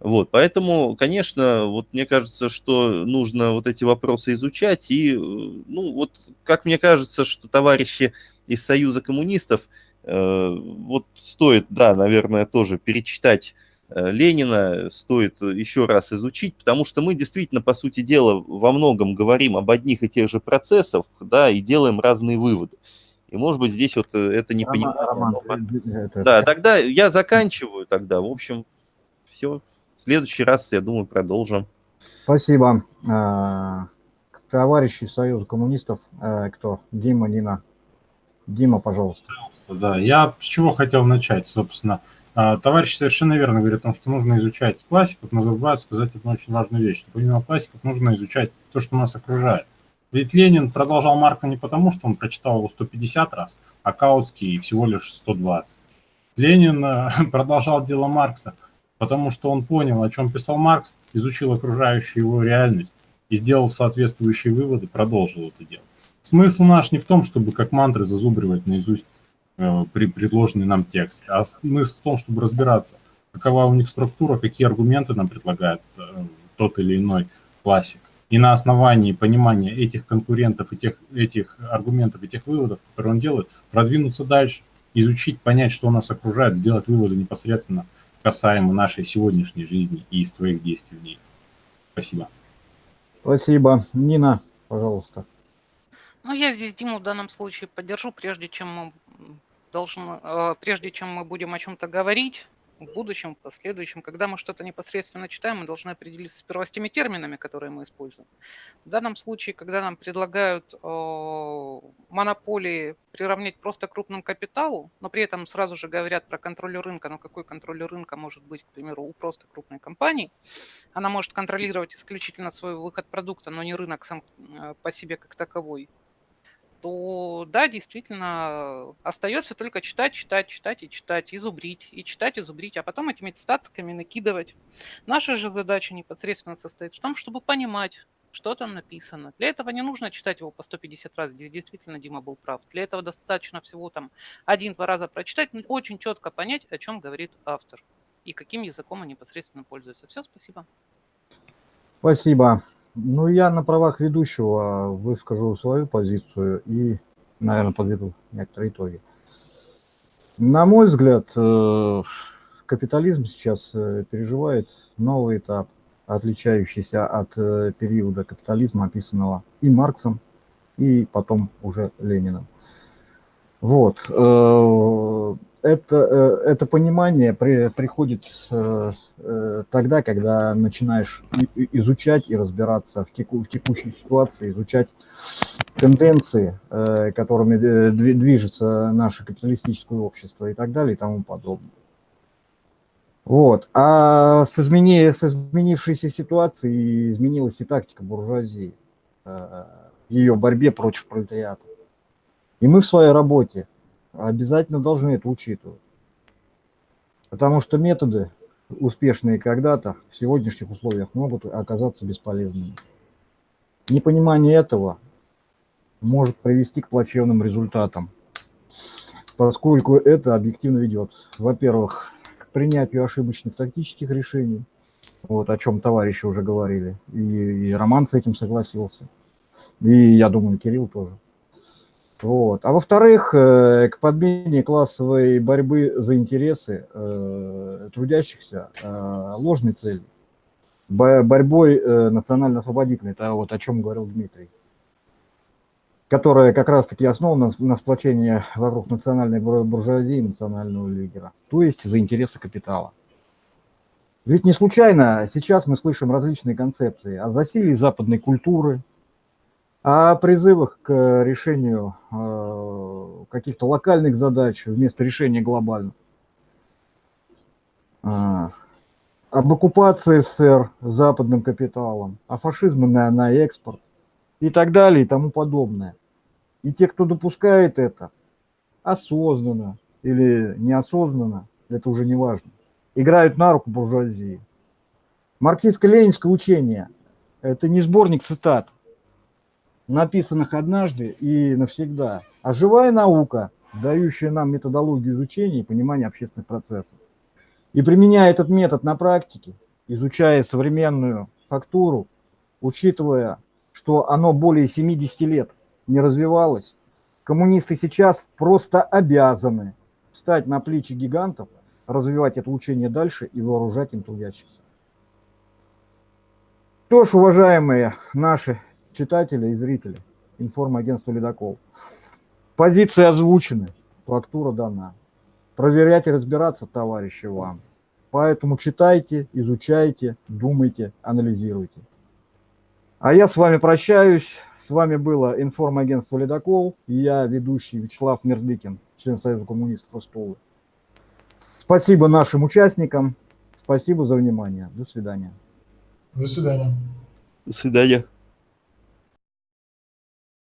Вот, поэтому, конечно, вот мне кажется, что нужно вот эти вопросы изучать, и, ну, вот, как мне кажется, что товарищи из Союза коммунистов, э, вот стоит, да, наверное, тоже перечитать Ленина, стоит еще раз изучить, потому что мы действительно, по сути дела, во многом говорим об одних и тех же процессах, да, и делаем разные выводы. И, может быть, здесь вот это не понимание. Это- Да, тогда я заканчиваю тогда. В общем, все. В следующий раз, я думаю, продолжим. Спасибо. А, Товарищи Союза коммунистов, э, кто? Дима, Нина. Дима, пожалуйста. Да, я с чего хотел начать, собственно. А, Товарищ совершенно верно говорит о том, что нужно изучать классиков, но забывают сказать одну очень важную вещь. что Помимо классиков нужно изучать то, что нас окружает. Ведь Ленин продолжал Марка не потому, что он прочитал его 150 раз, а Каутский всего лишь 120. Ленин э, продолжал дело Маркса, потому что он понял, о чем писал Маркс, изучил окружающую его реальность и сделал соответствующие выводы, продолжил это дело. Смысл наш не в том, чтобы как мантры зазубривать наизусть э, при предложенный нам текст, а смысл в том, чтобы разбираться, какова у них структура, какие аргументы нам предлагает э, тот или иной классик. И на основании понимания этих конкурентов, и тех, этих аргументов, этих выводов, которые он делает, продвинуться дальше, изучить, понять, что нас окружает, сделать выводы непосредственно касаемо нашей сегодняшней жизни и из твоих действий в ней. Спасибо. Спасибо. Нина, пожалуйста. Ну, я здесь Диму в данном случае поддержу, прежде чем мы должны, э, прежде чем мы будем о чем-то говорить в будущем, в последующем, когда мы что-то непосредственно читаем, мы должны определиться сперва с теми терминами, которые мы используем. В данном случае, когда нам предлагают э, монополии приравнять просто к крупному капиталу, но при этом сразу же говорят про контроль рынка, но какой контроль рынка может быть, к примеру, у просто крупной компании, она может контролировать исключительно свой выход продукта, но не рынок сам э, по себе как таковой, то да, действительно, остается только читать, читать, читать и читать, и зубрить, и читать, и зубрить, а потом этими статками накидывать. Наша же задача непосредственно состоит в том, чтобы понимать, что там написано. Для этого не нужно читать его по 150 раз, действительно Дима был прав. Для этого достаточно всего там один-два раза прочитать, но очень четко понять, о чем говорит автор и каким языком он непосредственно пользуется. Все, спасибо. Спасибо. Ну, я на правах ведущего выскажу свою позицию и, наверное, подведу некоторые итоги. На мой взгляд, э, капитализм сейчас э, переживает новый этап, отличающийся от э, периода капитализма, описанного и Марксом, и потом уже Лениным. Вот это, э, это понимание при, приходит э, э, тогда, когда начинаешь изучать и разбираться в, теку, в текущей ситуации, изучать тенденции, которыми движется наше капиталистическое общество и так далее и тому подобное. Вот. А с, измени... с изменившейся ситуацией изменилась и тактика буржуазии в ее борьбе против пролетариата. И мы в своей работе обязательно должны это учитывать. Потому что методы, успешные когда-то, в сегодняшних условиях могут оказаться бесполезными. Непонимание этого может привести к плачевным результатам, поскольку это объективно ведет, во-первых, к принятию ошибочных тактических решений, вот о чем товарищи уже говорили, и, и Роман с этим согласился, и я думаю, Кирилл тоже. Вот. А во-вторых, э, к подмене классовой борьбы за интересы э, трудящихся э, ложной целью, борьбой национально-освободительной, это вот о чем говорил Дмитрий, которая как раз-таки основана на сплочении вокруг национальной буржуазии и национального лидера, то есть за интересы капитала. Ведь не случайно сейчас мы слышим различные концепции о засилии западной культуры, о призывах к решению э, каких-то локальных задач вместо решения глобальных. А, об оккупации СССР западным капиталом, о фашизме на, на экспорт и так далее и тому подобное. И те, кто допускает это, осознанно или неосознанно, это уже не важно, играют на руку буржуазии. Марксистско-ленинское учение – это не сборник цитат, написанных однажды и навсегда, а живая наука, дающая нам методологию изучения и понимания общественных процессов. И применяя этот метод на практике, изучая современную фактуру, учитывая, что оно более 70 лет не развивалось, коммунисты сейчас просто обязаны встать на плечи гигантов, развивать это учение дальше и вооружать им трудящихся. Что ж, уважаемые наши читателя и зрителя информагентства «Ледокол». Позиции озвучены, фактура дана. Проверять и разбираться, товарищи, вам. Поэтому читайте, изучайте, думайте, анализируйте. А я с вами прощаюсь. С вами было информагентство «Ледокол» и я, ведущий Вячеслав Мердыкин, член Союза коммунистов Остолы. Спасибо нашим участникам. Спасибо за внимание. До свидания. До свидания. До свидания.